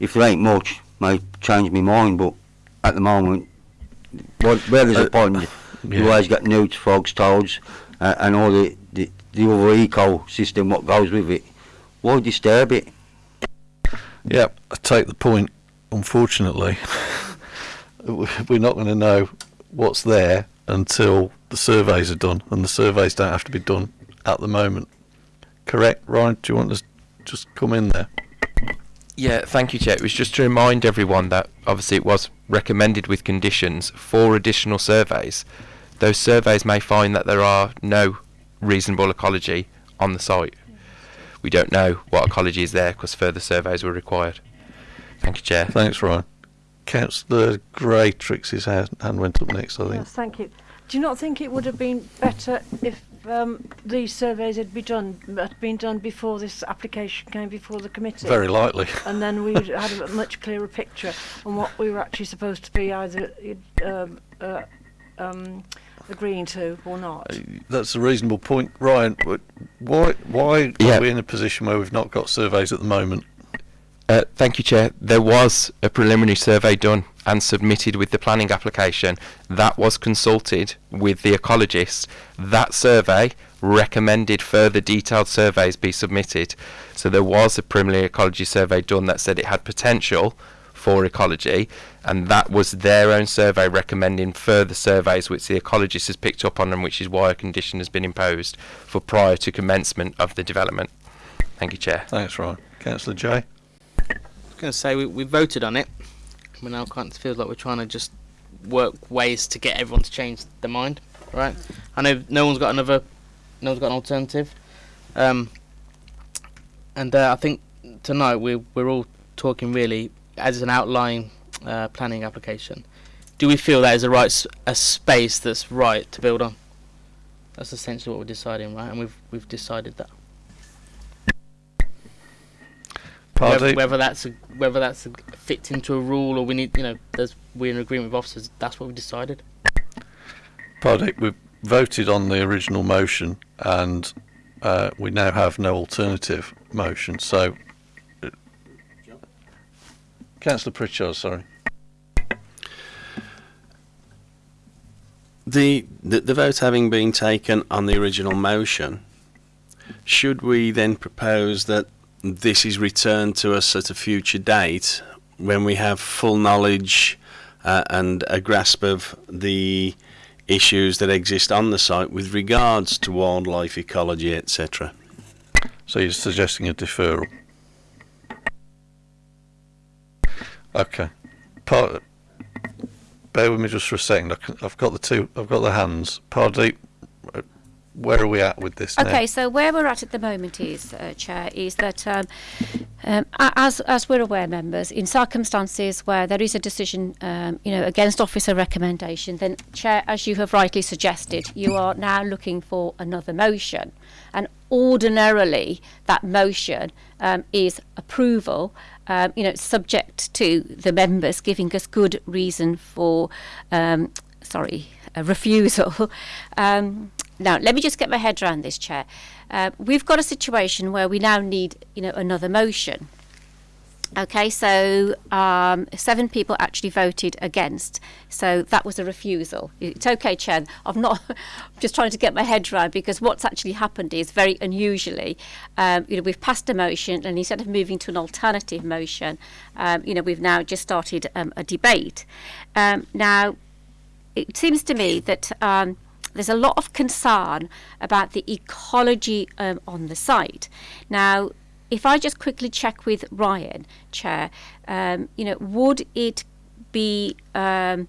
Speaker 12: if there ain't much, may change my mind, but at the moment, where there's
Speaker 1: Uh,
Speaker 12: a pond, you always got newts, frogs, toads, uh, and all the, the, the other ecosystem what goes with it. Why disturb it?
Speaker 1: Yeah, I take the point. Unfortunately, (laughs) we're not going to know what's there until the surveys are done, and the surveys don't have to be done at the moment. Correct, Ryan? Do you want to just come in there?
Speaker 3: Yeah, thank you, Chair. It was just to remind everyone that obviously it was recommended with conditions for additional surveys. Those surveys may find that there are no reasonable ecology on the site. We don't know what ecology is there because further surveys were required. Thank you, Chair.
Speaker 1: Thanks, Ryan. Councillor Greytrix's hand, hand went up next, I think.
Speaker 6: Yes, thank you. Do you not think it would have been better if um, these surveys had been done had been done before this application came before the committee?
Speaker 1: Very likely.
Speaker 6: And then we would had a much clearer picture on what we were actually supposed to be either um, uh, um, agreeing to or not.
Speaker 1: That's a reasonable point, Ryan. but Why? Why
Speaker 3: Yeah.
Speaker 1: are we in a position where we've not got surveys at the moment?
Speaker 3: Uh, thank you, Chair. There was a preliminary survey done and submitted with the planning application. That was consulted with the ecologist. That survey recommended further detailed surveys be submitted. So there was a preliminary ecology survey done that said it had potential for ecology, and that was their own survey recommending further surveys, which the ecologist has picked up on, and which is why a condition has been imposed for prior to commencement of the development. Thank you, Chair.
Speaker 1: Thanks, Ryan. Councillor Jay.
Speaker 9: Going to say we, we voted on it. We now kind of feels like we're trying to just work ways to get everyone to change their mind, right? I know no one's got another, no one's got an alternative, um, and uh, I think tonight we're we're all talking really as an outline uh, planning application. Do we feel that is a right a space that's right to build on? That's essentially what we're deciding, right? And we've we've decided that. Whether, whether that's a, whether that's a, fits into a rule or we need, you know, there's we're in agreement with officers. That's what we decided.
Speaker 1: Pardeep, we've voted on the original motion and uh, we now have no alternative motion. So, uh, Councillor Pritchard, sorry.
Speaker 5: The, the the vote having been taken on the original motion, should we then propose that this is returned to us at a future date when we have full knowledge uh, and a grasp of the issues that exist on the site with regards to wildlife ecology, etc.
Speaker 1: So you're suggesting a deferral? Okay. Part, bear with me just for a second. I can, I've got the two. I've got the hands. Pardeep, where are we at with this now?
Speaker 14: Okay, so where we're at at the moment is, uh, Chair, is that um, um, as as we're aware, members, in circumstances where there is a decision, um, you know, against officer recommendation, then Chair, as you have rightly suggested, you are now looking for another motion, and ordinarily that motion um, is approval. Um, you know, subject to the members giving us good reason for, um, sorry, a refusal. (laughs) um, now, let me just get my head around this, Chair. Uh, we've got a situation where we now need, you know, another motion. Okay, so um, seven people actually voted against, so that was a refusal. It's okay, Chair. I'm not (laughs) just trying to get my head around because what's actually happened is very unusually, um, you know, we've passed a motion, and instead of moving to an alternative motion, um, you know, we've now just started um, a debate. Um, now, it seems to me that um, there's a lot of concern about the ecology um, on the site. Now, if I just quickly check with Ryan, Chair, um, you know, would it be um,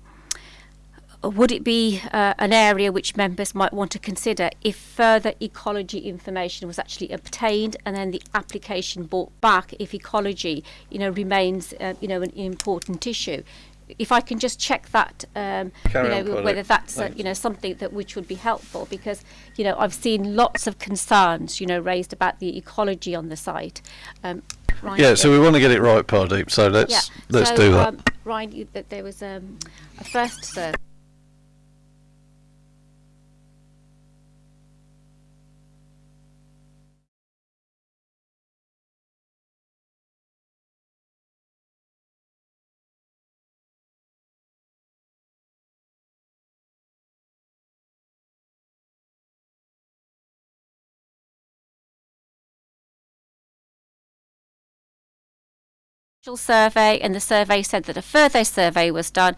Speaker 14: would it be uh, an area which members might want to consider if further ecology information was actually obtained and then the application brought back if ecology, you know, remains, uh, you know, an important issue? If I can just check that, um, you know, whether that's uh, you know something that which would be helpful because you know I've seen lots of concerns you know raised about the ecology on the site. Um, Ryan,
Speaker 1: Yeah, so we want to get it right, Pardeep. So let's
Speaker 14: yeah.
Speaker 1: let's
Speaker 14: so,
Speaker 1: do that.
Speaker 14: Um, Ryan, you, that there was um, a first survey. Survey, and the survey said that a further survey was done.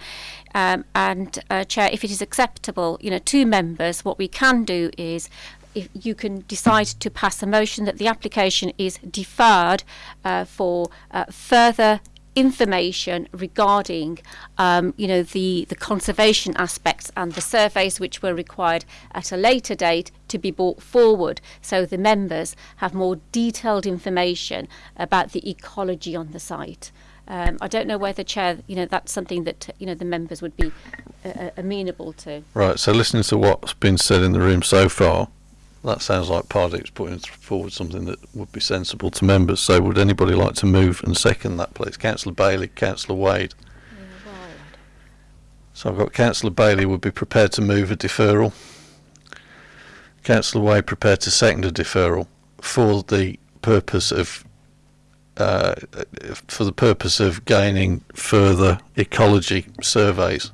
Speaker 14: Um, and uh, Chair, if it is acceptable, you know, to members, what we can do is. If you can decide to pass a motion that the application is deferred uh, for uh, further information regarding, um, you know, the, the conservation aspects and the surveys which were required at a later date to be brought forward so the members have more detailed information about the ecology on the site. Um, I don't know whether, Chair, you know, that's something that, you know, the members would be uh, uh, amenable to.
Speaker 1: Right. So listening to what's been said in the room so far, that sounds like Pardeep's putting forward something that would be sensible to members. So would anybody like to move and second that, please? Councillor Bailey, Councillor Wade. So I've got Councillor Bailey would be prepared to move a deferral. Councillor Wade prepared to second a deferral for the purpose of uh, for the purpose of gaining further ecology surveys.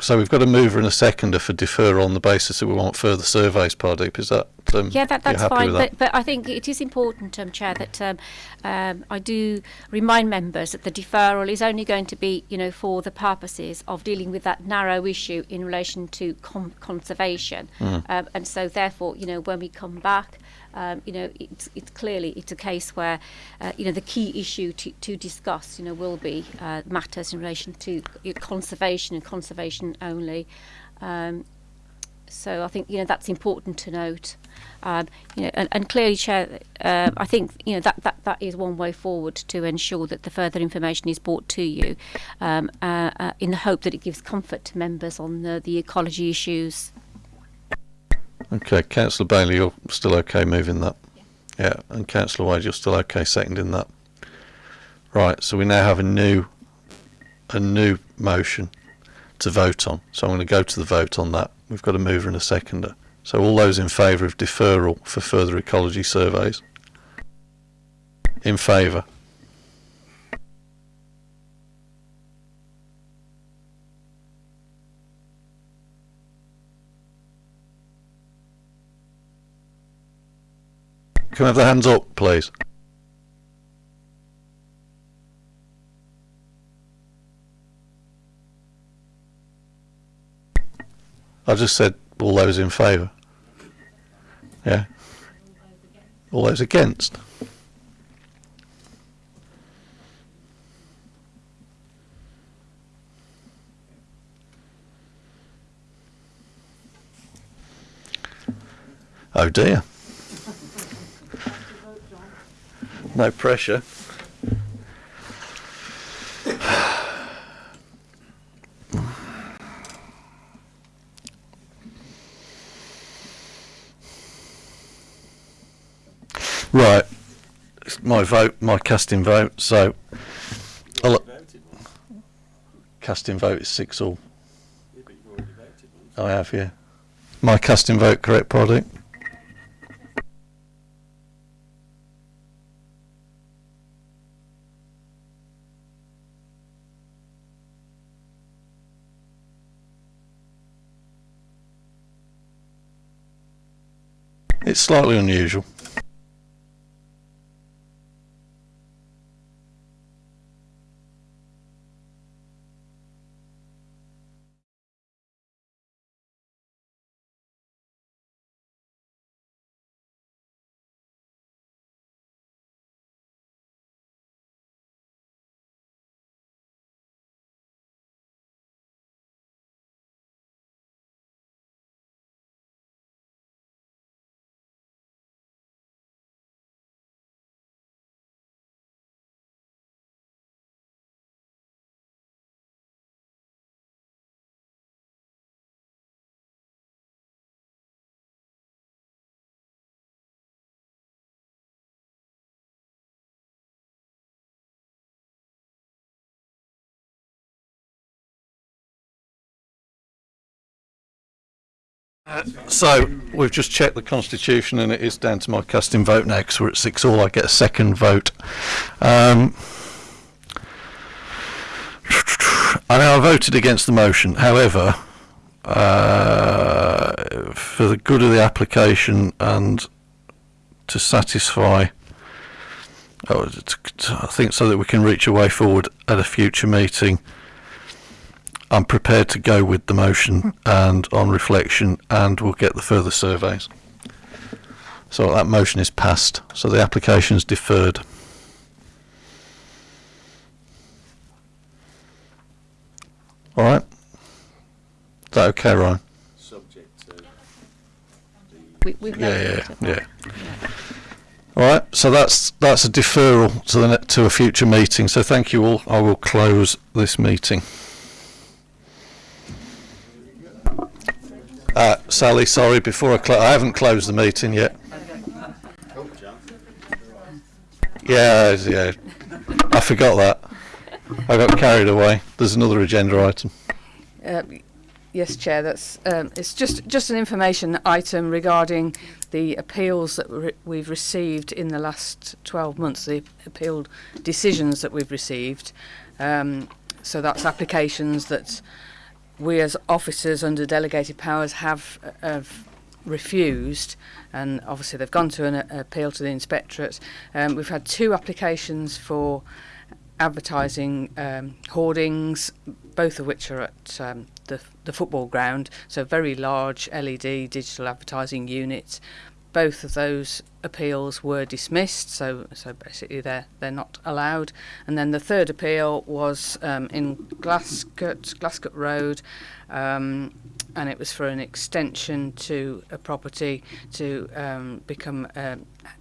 Speaker 1: So we've got a mover and a seconder for deferral on the basis that we want further surveys, Pardeep. Is that um,
Speaker 14: Yeah, that, that's fine.
Speaker 1: that?
Speaker 14: But, but I think it is important, um, Chair, that um, um, I do remind members that the deferral is only going to be, you know, for the purposes of dealing with that narrow issue in relation to con- conservation.
Speaker 1: Mm.
Speaker 14: Um, and so, therefore, you know, when we come back, Um, you know, it's, it's clearly it's a case where, uh, you know, the key issue to, to discuss, you know, will be uh, matters in relation to conservation and conservation only. Um, so I think you know that's important to note. Um, you know, and, and clearly, Chair, uh, I think you know that, that that is one way forward to ensure that the further information is brought to you, um, uh, uh, in the hope that it gives comfort to members on the, the ecology issues.
Speaker 1: Okay, Councillor Bailey, you're still okay moving that? Yeah, and Councillor Wade, you're still okay seconding that? Right, so we now have a new, a new motion to vote on. So I'm going to go to the vote on that. We've got a mover and a seconder. So all those in favour of deferral for further ecology surveys? In favour? Can we have the hands up, please? I just said all those in favour. Yeah. All those against. Oh dear. No pressure. Right. It's my vote, my casting vote. So, I'll, casting vote is six all. I have, yeah. My casting vote, correct, Proddick? It's slightly unusual. So we've just checked the constitution, and it is down to my casting vote now because we're at six all. I get a second vote. Um, I know I voted against the motion. However, uh, for the good of the application and to satisfy, oh, I think so that we can reach a way forward at a future meeting. I'm prepared to go with the motion and on reflection, and we'll get the further surveys. So that motion is passed. So the application is deferred. All right. Is that okay, Ryan?
Speaker 5: Subject to
Speaker 14: We, we've
Speaker 1: Yeah, yeah, yeah. All right. So that's that's a deferral to the to a future meeting. So thank you all. I will close this meeting. Uh, Sally, sorry, before I I haven't closed the meeting yet. Yeah, yeah. I forgot that. I got carried away. There's another agenda item.
Speaker 2: Uh, yes, Chair. That's um, it's just just an information item regarding the appeals that re- we've received in the last 12 months. The appealed decisions that we've received. Um, so that's applications that we as officers under delegated powers have have refused, and obviously they've gone to an appeal to the inspectorate. Um, we've had two applications for advertising um, hoardings, both of which are at um, the the football ground. So very large LED digital advertising units, both of those appeals were dismissed, so so basically they're they're not allowed. And then the third appeal was um, in Glascote, Glascote Road, um, and it was for an extension to a property to um, become a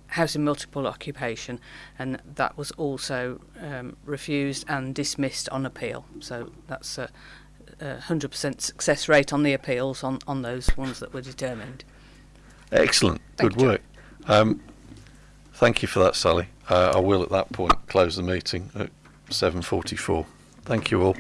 Speaker 2: house in multiple occupation, and that was also um, refused and dismissed on appeal. So that's a, a 100% success rate on the appeals on, on those ones that were determined.
Speaker 1: Excellent.
Speaker 2: Thank
Speaker 1: Good
Speaker 2: you.
Speaker 1: work. Um, thank you for that, Sally. Uh, I will at that point close the meeting at 7.44. Thank you all.